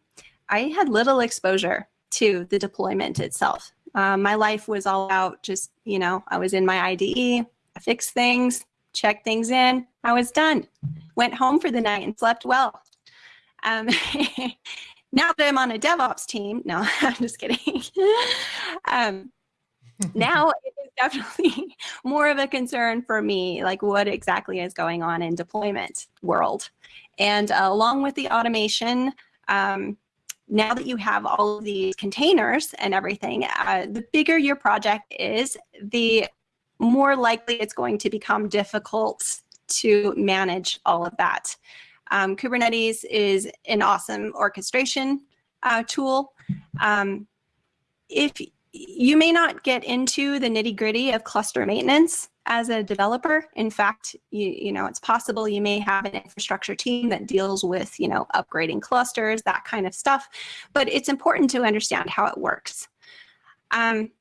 I had little exposure to the deployment itself. Um, my life was all about just, you know, I was in my IDE, I fixed things, checked things in, I was done. Went home for the night and slept well. Um, now that I'm on a DevOps team, no, I'm just kidding. um, now it is definitely more of a concern for me, like what exactly is going on in deployment world. And uh, along with the automation, um, now that you have all of these containers and everything, uh, the bigger your project is, the more likely it's going to become difficult to manage all of that. Um, Kubernetes is an awesome orchestration uh, tool. Um, if you may not get into the nitty gritty of cluster maintenance as a developer. In fact, you, you know, it's possible you may have an infrastructure team that deals with, you know, upgrading clusters, that kind of stuff. But it's important to understand how it works. Um,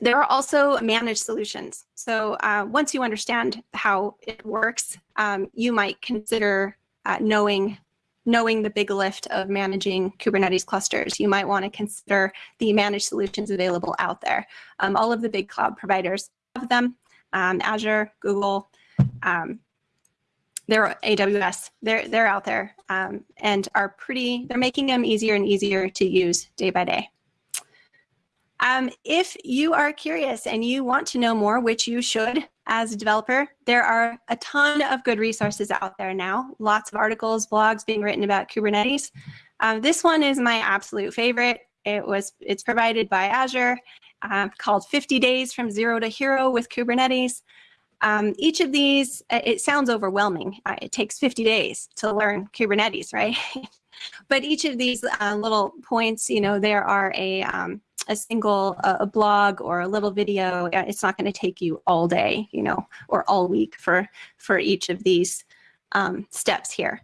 there are also managed solutions. So uh, once you understand how it works, um, you might consider uh, knowing knowing the big lift of managing Kubernetes clusters, you might want to consider the managed solutions available out there. Um, all of the big cloud providers have them, um, Azure, Google, um, they're AWS, they're, they're out there um, and are pretty, they're making them easier and easier to use day by day. Um, if you are curious and you want to know more, which you should as a developer, there are a ton of good resources out there now. Lots of articles, blogs being written about Kubernetes. Um, this one is my absolute favorite. It was it's provided by Azure, uh, called 50 Days from Zero to Hero with Kubernetes. Um, each of these, it sounds overwhelming. Uh, it takes 50 days to learn Kubernetes, right? but each of these uh, little points, you know, there are a um, a single a blog or a little video. It's not going to take you all day, you know, or all week for for each of these um, steps here.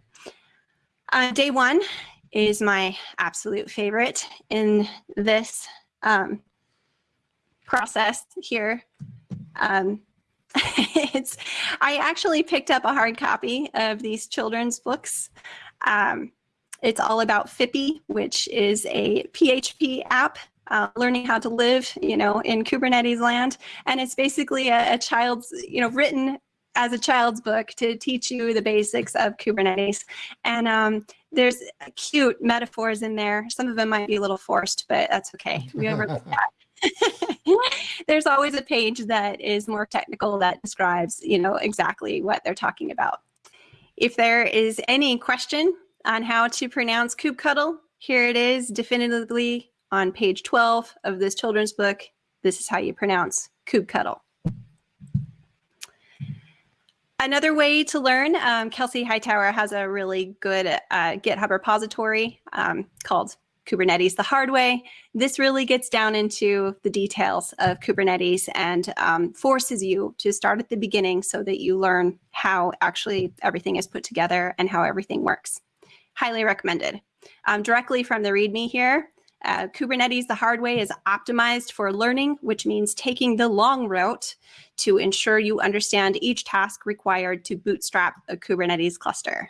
Uh, day one is my absolute favorite in this um, process here. Um, it's I actually picked up a hard copy of these children's books. Um, it's all about Phippy, which is a PHP app uh, learning how to live, you know, in Kubernetes land. And it's basically a, a, child's, you know, written as a child's book to teach you the basics of Kubernetes. And um, there's cute metaphors in there. Some of them might be a little forced, but that's okay. We overlook that. there's always a page that is more technical that describes, you know, exactly what they're talking about. If there is any question on how to pronounce kubectl, here it is definitively on page 12 of this children's book. This is how you pronounce kubectl. Another way to learn, um, Kelsey Hightower has a really good uh, GitHub repository um, called Kubernetes the hard way. This really gets down into the details of Kubernetes and um, forces you to start at the beginning so that you learn how actually everything is put together and how everything works. Highly recommended. Um, directly from the README here, uh, Kubernetes the hard way is optimized for learning, which means taking the long route to ensure you understand each task required to bootstrap a Kubernetes cluster.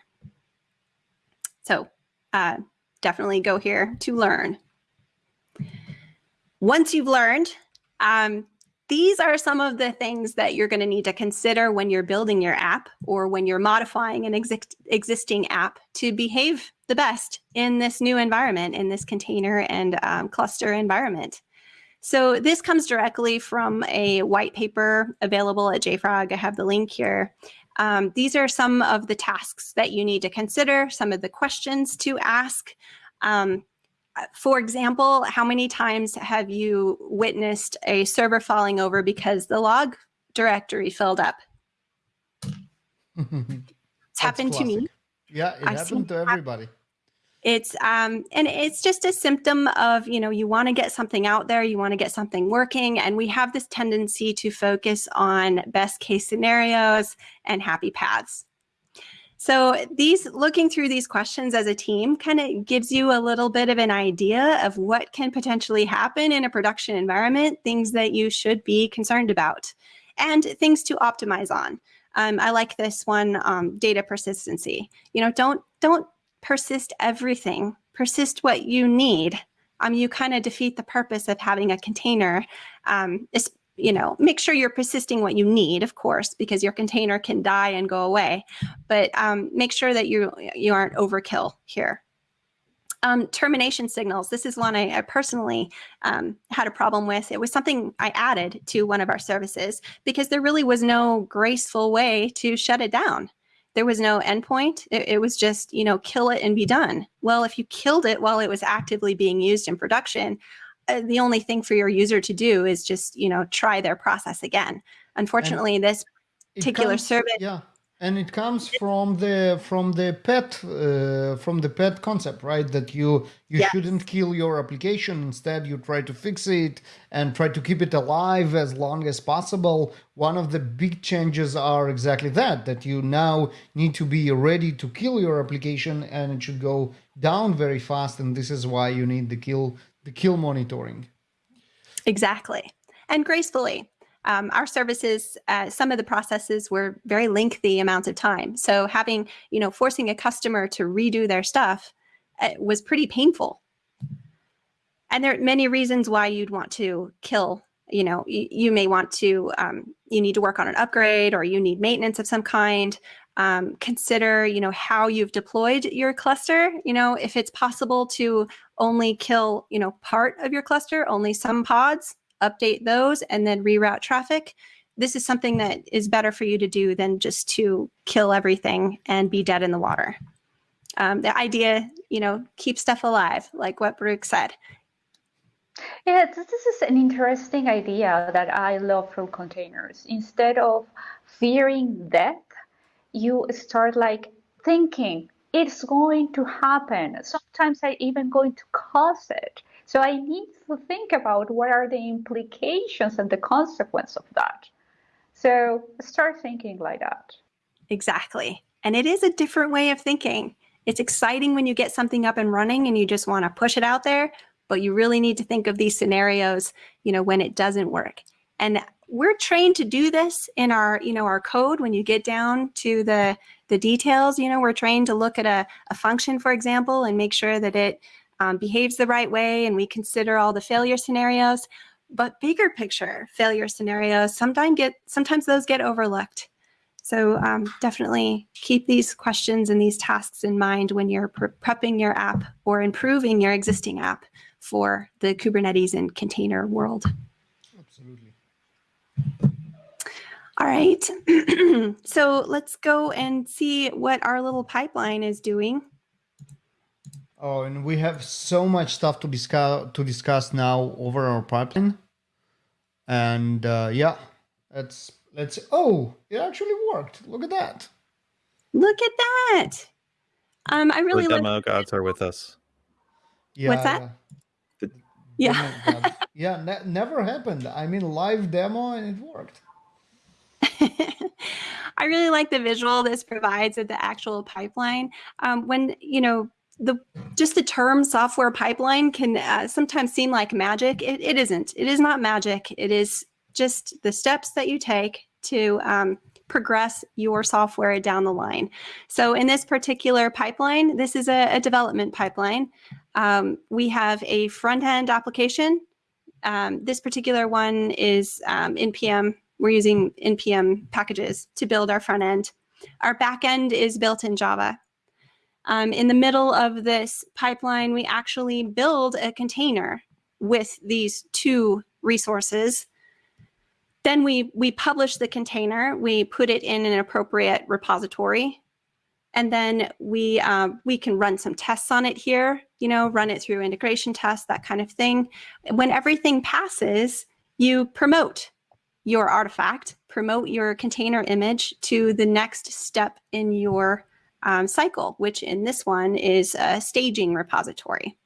So uh, definitely go here to learn. Once you've learned, um, these are some of the things that you're going to need to consider when you're building your app or when you're modifying an exi existing app to behave the best in this new environment, in this container and um, cluster environment. So this comes directly from a white paper available at JFrog. I have the link here. Um, these are some of the tasks that you need to consider, some of the questions to ask. Um, for example, how many times have you witnessed a server falling over because the log directory filled up? it's happened classic. to me. Yeah, it I've happened to everybody. It's um and it's just a symptom of, you know, you want to get something out there, you want to get something working and we have this tendency to focus on best case scenarios and happy paths. So these looking through these questions as a team kind of gives you a little bit of an idea of what can potentially happen in a production environment, things that you should be concerned about, and things to optimize on. Um, I like this one, um, data persistency. You know, don't don't persist everything. Persist what you need. Um, you kind of defeat the purpose of having a container, um, you know, make sure you're persisting what you need, of course, because your container can die and go away. But um, make sure that you you aren't overkill here. Um, termination signals. This is one I, I personally um, had a problem with. It was something I added to one of our services because there really was no graceful way to shut it down. There was no endpoint. It, it was just, you know, kill it and be done. Well, if you killed it while it was actively being used in production, the only thing for your user to do is just you know try their process again. Unfortunately and this particular comes, service yeah and it comes from the from the pet uh, from the pet concept right? That you you yes. shouldn't kill your application. Instead you try to fix it and try to keep it alive as long as possible. One of the big changes are exactly that that you now need to be ready to kill your application and it should go down very fast. And this is why you need the kill the kill monitoring. Exactly. And gracefully. Um, our services, uh, some of the processes were very lengthy amounts of time. So having, you know, forcing a customer to redo their stuff uh, was pretty painful. And there are many reasons why you'd want to kill you know you, may want to um, you need to work on an upgrade or you need maintenance of some kind um, consider you know how you've deployed your cluster you know if it's possible to only kill you know part of your cluster only some pods update those and then reroute traffic. This is something that is better for you to do than just to kill everything and be dead in the water. Um, the idea you know keep stuff alive like what Baruch said. Yeah, this is an interesting idea that I love from containers. Instead of fearing death, you start like thinking it's going to happen. Sometimes I even going to cause it. So I need to think about what are the implications and the consequence of that. So start thinking like that. Exactly. And it is a different way of thinking. It's exciting when you get something up and running and you just want to push it out there, but you really need to think of these scenarios, you know, when it doesn't work. And we're trained to do this in our, you know, our code when you get down to the the details, you know, we're trained to look at a, a function, for example, and make sure that it um, behaves the right way and we consider all the failure scenarios. But bigger picture failure scenarios sometimes get sometimes those get overlooked. So um, definitely keep these questions and these tasks in mind when you're pre prepping your app or improving your existing app for the Kubernetes and container world. Absolutely. All right. so let's go and see what our little pipeline is doing. Oh, and we have so much stuff to discuss to discuss now over our pipeline. And uh, yeah, let's let's. Oh, it actually worked. Look at that. Look at that. Um, I really the demo gods are with us. Yeah. What's that? yeah. Yeah. Yeah, ne- never happened. I mean, live demo and it worked. I really like the visual this provides of the actual pipeline. Um, when you know the just the term software pipeline can uh, sometimes seem like magic. It, it isn't. It is not magic. It is just the steps that you take to um, progress your software down the line. So in this particular pipeline, this is a, a development pipeline. Um, we have a front end application. Um, this particular one is um, NPM. We're using NPM packages to build our front end. Our back end is built in Java. Um, in the middle of this pipeline, we actually build a container with these two resources. Then we, we publish the container, we put it in an appropriate repository, and then we, um, we can run some tests on it here, you know, run it through integration tests, that kind of thing. When everything passes, you promote your artifact, promote your container image to the next step in your um, cycle, which in this one is a staging repository.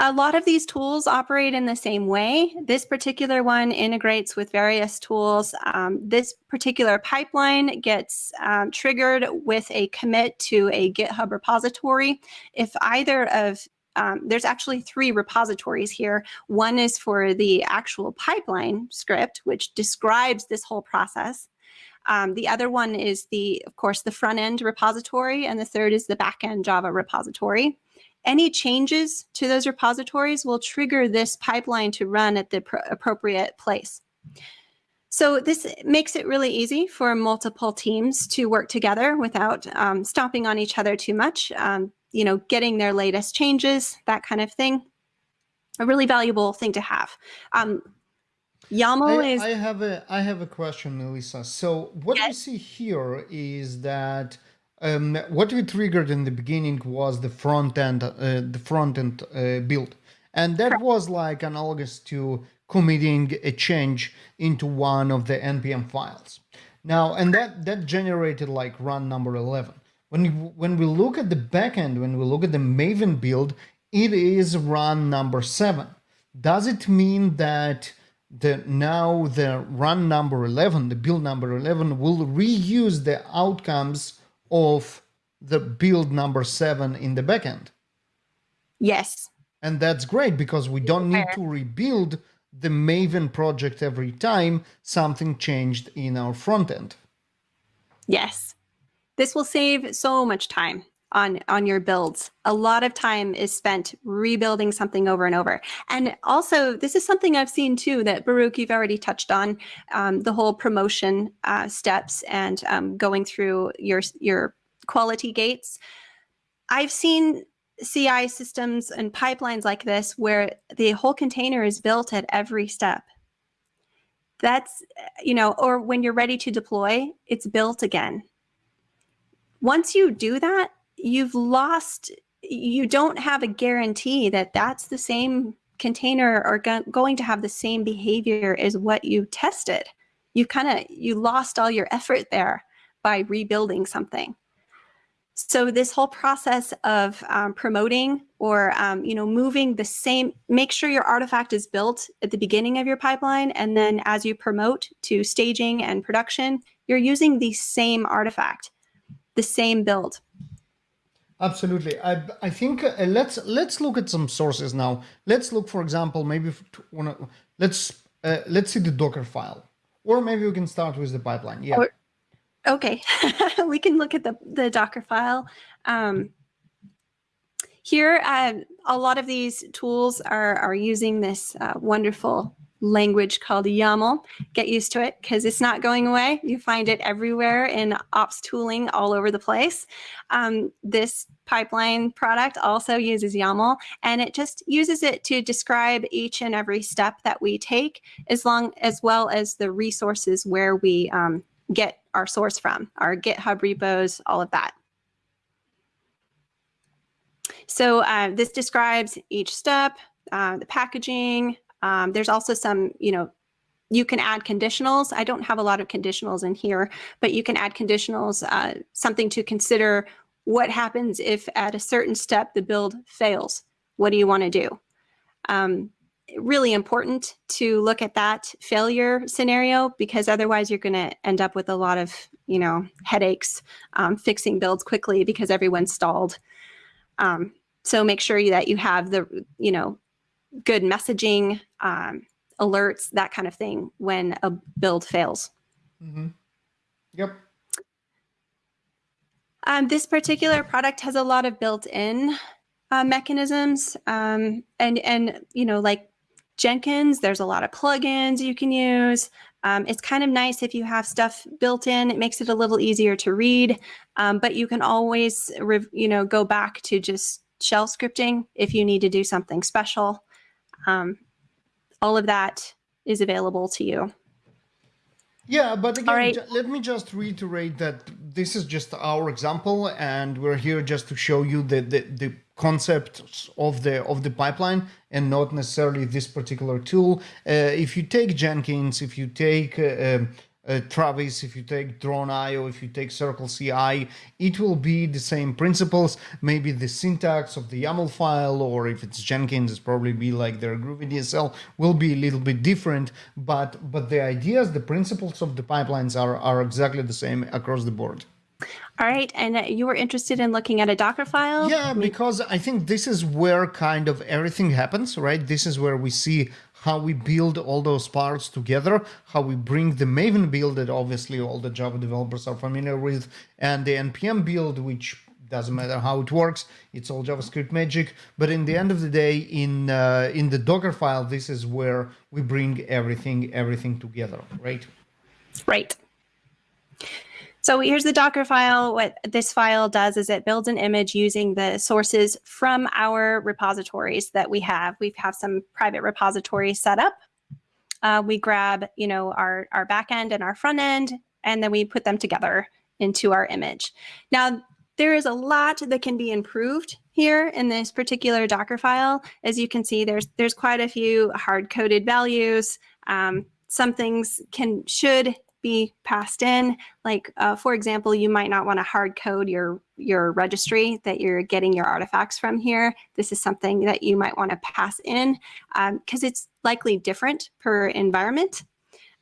A lot of these tools operate in the same way. This particular one integrates with various tools. Um, this particular pipeline gets um, triggered with a commit to a GitHub repository. If either of um, there's actually three repositories here. One is for the actual pipeline script, which describes this whole process. Um, the other one is the, of course, the front end repository, and the third is the back end Java repository. Any changes to those repositories will trigger this pipeline to run at the appropriate place. So this makes it really easy for multiple teams to work together without um, stomping on each other too much. Um, you know, getting their latest changes, that kind of thing. A really valuable thing to have. Um, YAML I, is. I have a I have a question, Melissa. So what Yes. we see here is that um, what we triggered in the beginning was the front end uh, the front end uh, build, and that was like analogous to committing a change into one of the npm files. Now, and that that generated like run number eleven. When when we look at the backend, when we look at the Maven build, it is run number seven. Does it mean that the now the run number 11 the build number 11 will reuse the outcomes of the build number 7 in the backend Yes. and that's great because we don't need to rebuild the maven project every time something changed in our front end Yes. This will save so much time on on your builds. A lot of time is spent rebuilding something over and over. And also, this is something I've seen too that Baruch you've already touched on um, the whole promotion uh, steps and um, going through your your quality gates. I've seen CI systems and pipelines like this where the whole container is built at every step. That's, you know, or when you're ready to deploy, it's built again. Once you do that, you've lost, you don't have a guarantee that that's the same container or go- going to have the same behavior as what you tested. You kind of, you lost all your effort there by rebuilding something. so this whole process of um, promoting or um, you know moving the same make sure your artifact is built at the beginning of your pipeline and then as you promote to staging and production you're using the same artifact the same build Absolutely. I, I think uh, let's let's look at some sources now. Let's look, for example, maybe wanna, let's uh, let's see the Docker file, or maybe we can start with the pipeline. Yeah. Or- Okay, we can look at the, the Docker file. Um, here, uh, a lot of these tools are, are using this uh, wonderful language called YAML. Get used to it because it's not going away. You find it everywhere in ops tooling all over the place. Um, this pipeline product also uses YAML and it just uses it to describe each and every step that we take as long as well as the resources where we um, get our source from, our GitHub repos, all of that. So uh, this describes each step, uh, the packaging. Um, there's also some, you know, you can add conditionals. I don't have a lot of conditionals in here, but you can add conditionals, uh, something to consider what happens if at a certain step the build fails. What do you want to do? Um, really important to look at that failure scenario because otherwise you're going to end up with a lot of you know headaches um, fixing builds quickly because everyone's stalled um, so make sure that you have the you know good messaging um, alerts that kind of thing when a build fails Mm-hmm. Yep. Um, this particular product has a lot of built-in uh, mechanisms, um, and and you know like Jenkins, there's a lot of plugins you can use. Um, it's kind of nice if you have stuff built in. It makes it a little easier to read, um, but you can always you know go back to just shell scripting if you need to do something special. All of that is available to you. Yeah, but again, right. let me just reiterate that this is just our example, and we're here just to show you the, the, the concepts of the of the pipeline, and not necessarily this particular tool. Uh, if you take Jenkins, if you take uh, um, uh, Travis, if you take Drone.io, if you take Circle CI, it will be the same principles. Maybe the syntax of the YAML file, or if it's Jenkins, it's probably be like their Groovy DSL will be a little bit different. But but the ideas, the principles of the pipelines are are exactly the same across the board. All right, and uh, you were interested in looking at a Docker file? Yeah, because I think this is where kind of everything happens, right? This is where we see how we build all those parts together, how we bring the Maven build that obviously all the Java developers are familiar with, and the NPM build, which doesn't matter how it works, it's all JavaScript magic. But in the end of the day, in uh, in the Docker file, this is where we bring everything everything together, right? Right. So here's the Docker file. What this file does is it builds an image using the sources from our repositories that we have. We have some private repositories set up. Uh, we grab, you know, our, our back end and our front end, and then we put them together into our image. Now, there is a lot that can be improved here in this particular Docker file. As you can see, there's there's quite a few hard-coded values. Um, some things can should be passed in. Like uh, for example, you might not want to hard code your your registry that you're getting your artifacts from here. This is something that you might want to pass in because it's likely different per environment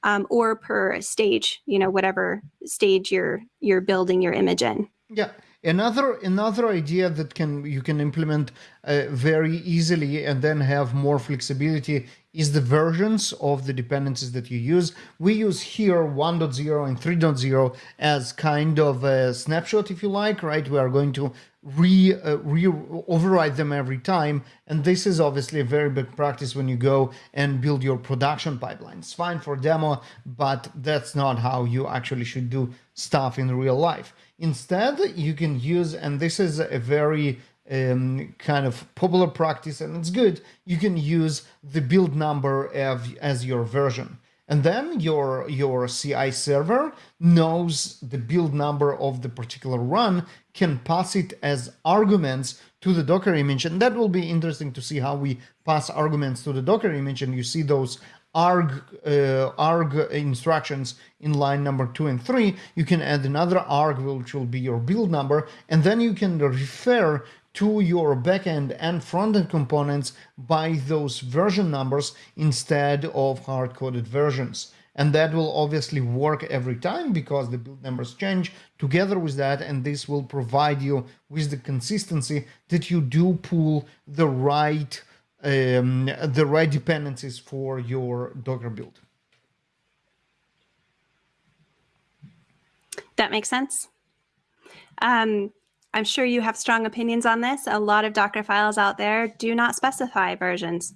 um, or per stage. You know, whatever stage you're you're building your image in. Yeah. Another another idea that can you can implement uh, very easily and then have more flexibility is the versions of the dependencies that you use. We use here 1.0 and 3.0 as kind of a snapshot, if you like, right? We are going to re, uh, re override them every time. And this is obviously a very big practice when you go and build your production pipeline. It's fine for demo, but that's not how you actually should do stuff in real life. Instead, you can use, and this is a very um, kind of popular practice, and it's good. You can use the build number of, as your version, and then your your CI server knows the build number of the particular run, can pass it as arguments to the Docker image, and that will be interesting to see how we pass arguments to the Docker image, and you see those arg uh, arg instructions in line number two and three, you can add another arg which will be your build number, and then you can refer to your backend and frontend components by those version numbers instead of hard-coded versions. And that will obviously work every time because the build numbers change together with that. And this will provide you with the consistency that you do pull the right um, the right dependencies for your Docker build. That makes sense. Um, I'm sure you have strong opinions on this. A lot of Docker files out there do not specify versions.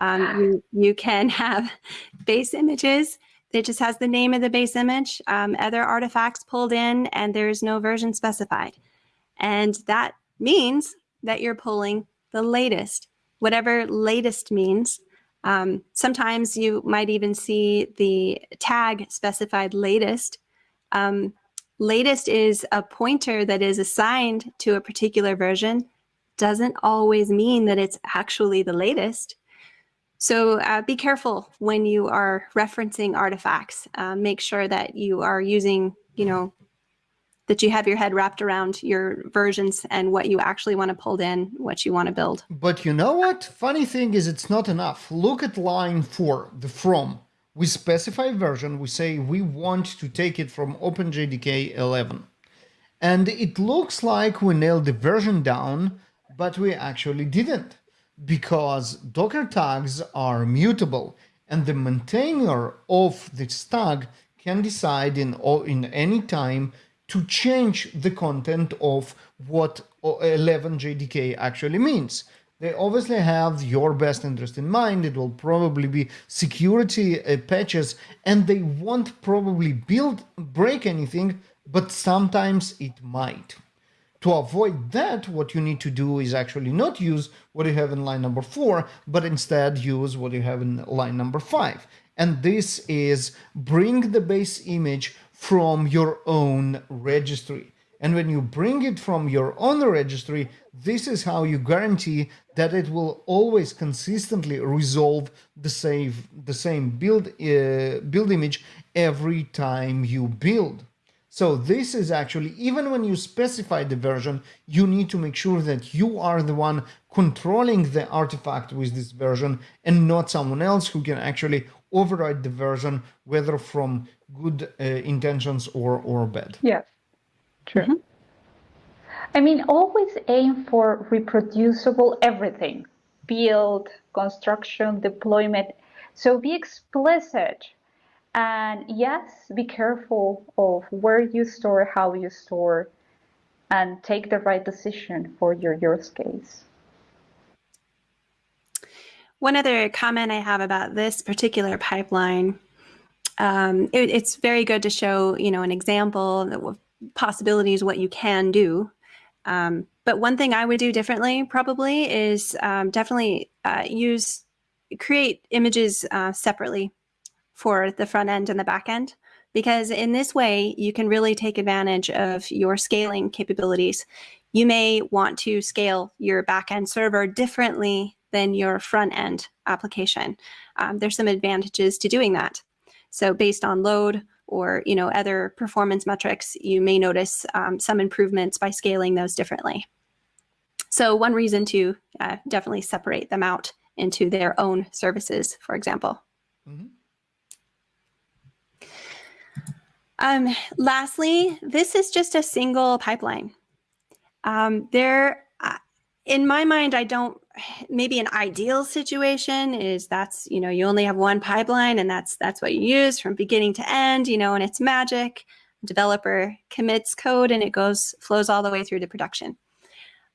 Um, you, you can have base images that just has the name of the base image, um, other artifacts pulled in, and there's no version specified. And that means that you're pulling the latest, whatever latest means. Um, sometimes you might even see the tag specified latest. Um, latest is a pointer that is assigned to a particular version. Doesn't always mean that it's actually the latest. So uh, be careful when you are referencing artifacts. Uh, make sure that you are using, you know, that you have your head wrapped around your versions and what you actually want to pull in, what you want to build. But you know what? Funny thing is it's not enough. Look at line four, the from. We specify version, we say we want to take it from OpenJDK 11. And it looks like we nailed the version down, but we actually didn't because Docker tags are mutable and the maintainer of this tag can decide in, in any time to change the content of what 11 JDK actually means. They obviously have your best interest in mind. It will probably be security uh, patches and they won't probably build break anything, but sometimes it might. To avoid that, what you need to do is actually not use what you have in line number four, but instead use what you have in line number five. And this is bring the base image from your own registry. And when you bring it from your own registry, this is how you guarantee that it will always consistently resolve the same, the same build, uh, build image every time you build. So this is actually, even when you specify the version, you need to make sure that you are the one controlling the artifact with this version and not someone else who can actually override the version, whether from good uh, intentions or, or bad. Yeah, true. Mm -hmm. I mean, always aim for reproducible everything, build, construction, deployment. So be explicit and yes, be careful of where you store, how you store, and take the right decision for your use case. One other comment I have about this particular pipeline, um, it, it's very good to show, you know, an example of possibilities, what you can do. Um, but one thing I would do differently probably is um, definitely uh, use, create images uh, separately for the front end and the back end because in this way you can really take advantage of your scaling capabilities. You may want to scale your backend server differently than your front end application. Um, there's some advantages to doing that. So based on load or you know other performance metrics, you may notice um, some improvements by scaling those differently. So one reason to uh, definitely separate them out into their own services, for example. Mm -hmm. Um, lastly, this is just a single pipeline. Um, there, uh, in my mind, I don't, maybe an ideal situation is that's, you know, you only have one pipeline and that's, that's what you use from beginning to end, you know, and it's magic. Developer commits code and it goes, flows all the way through to production.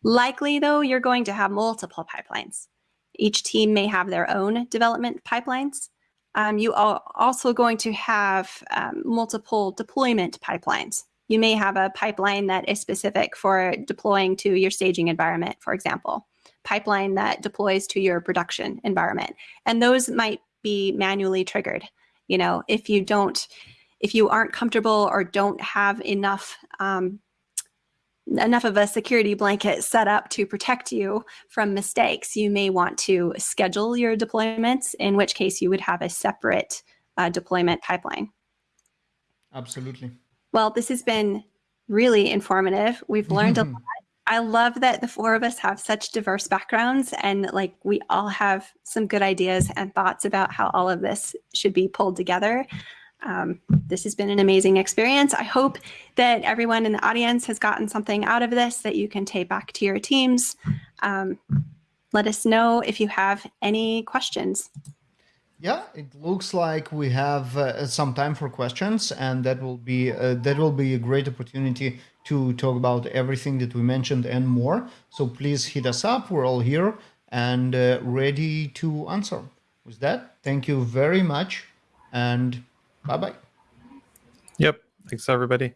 Likely though, you're going to have multiple pipelines. Each team may have their own development pipelines um, you are also going to have um, multiple deployment pipelines. You may have a pipeline that is specific for deploying to your staging environment, for example, pipeline that deploys to your production environment. And those might be manually triggered. You know, if you don't, if you aren't comfortable or don't have enough um, enough of a security blanket set up to protect you from mistakes, you may want to schedule your deployments, in which case you would have a separate uh, deployment pipeline. Absolutely. Well, this has been really informative. We've learned a lot. I love that the four of us have such diverse backgrounds and like we all have some good ideas and thoughts about how all of this should be pulled together. Um, this has been an amazing experience. I hope that everyone in the audience has gotten something out of this that you can take back to your teams. Um, let us know if you have any questions. Yeah, it looks like we have uh, some time for questions, and that will be uh, that will be a great opportunity to talk about everything that we mentioned and more. So please hit us up. We're all here and uh, ready to answer. With that, thank you very much, and bye bye. Yep. Thanks, everybody.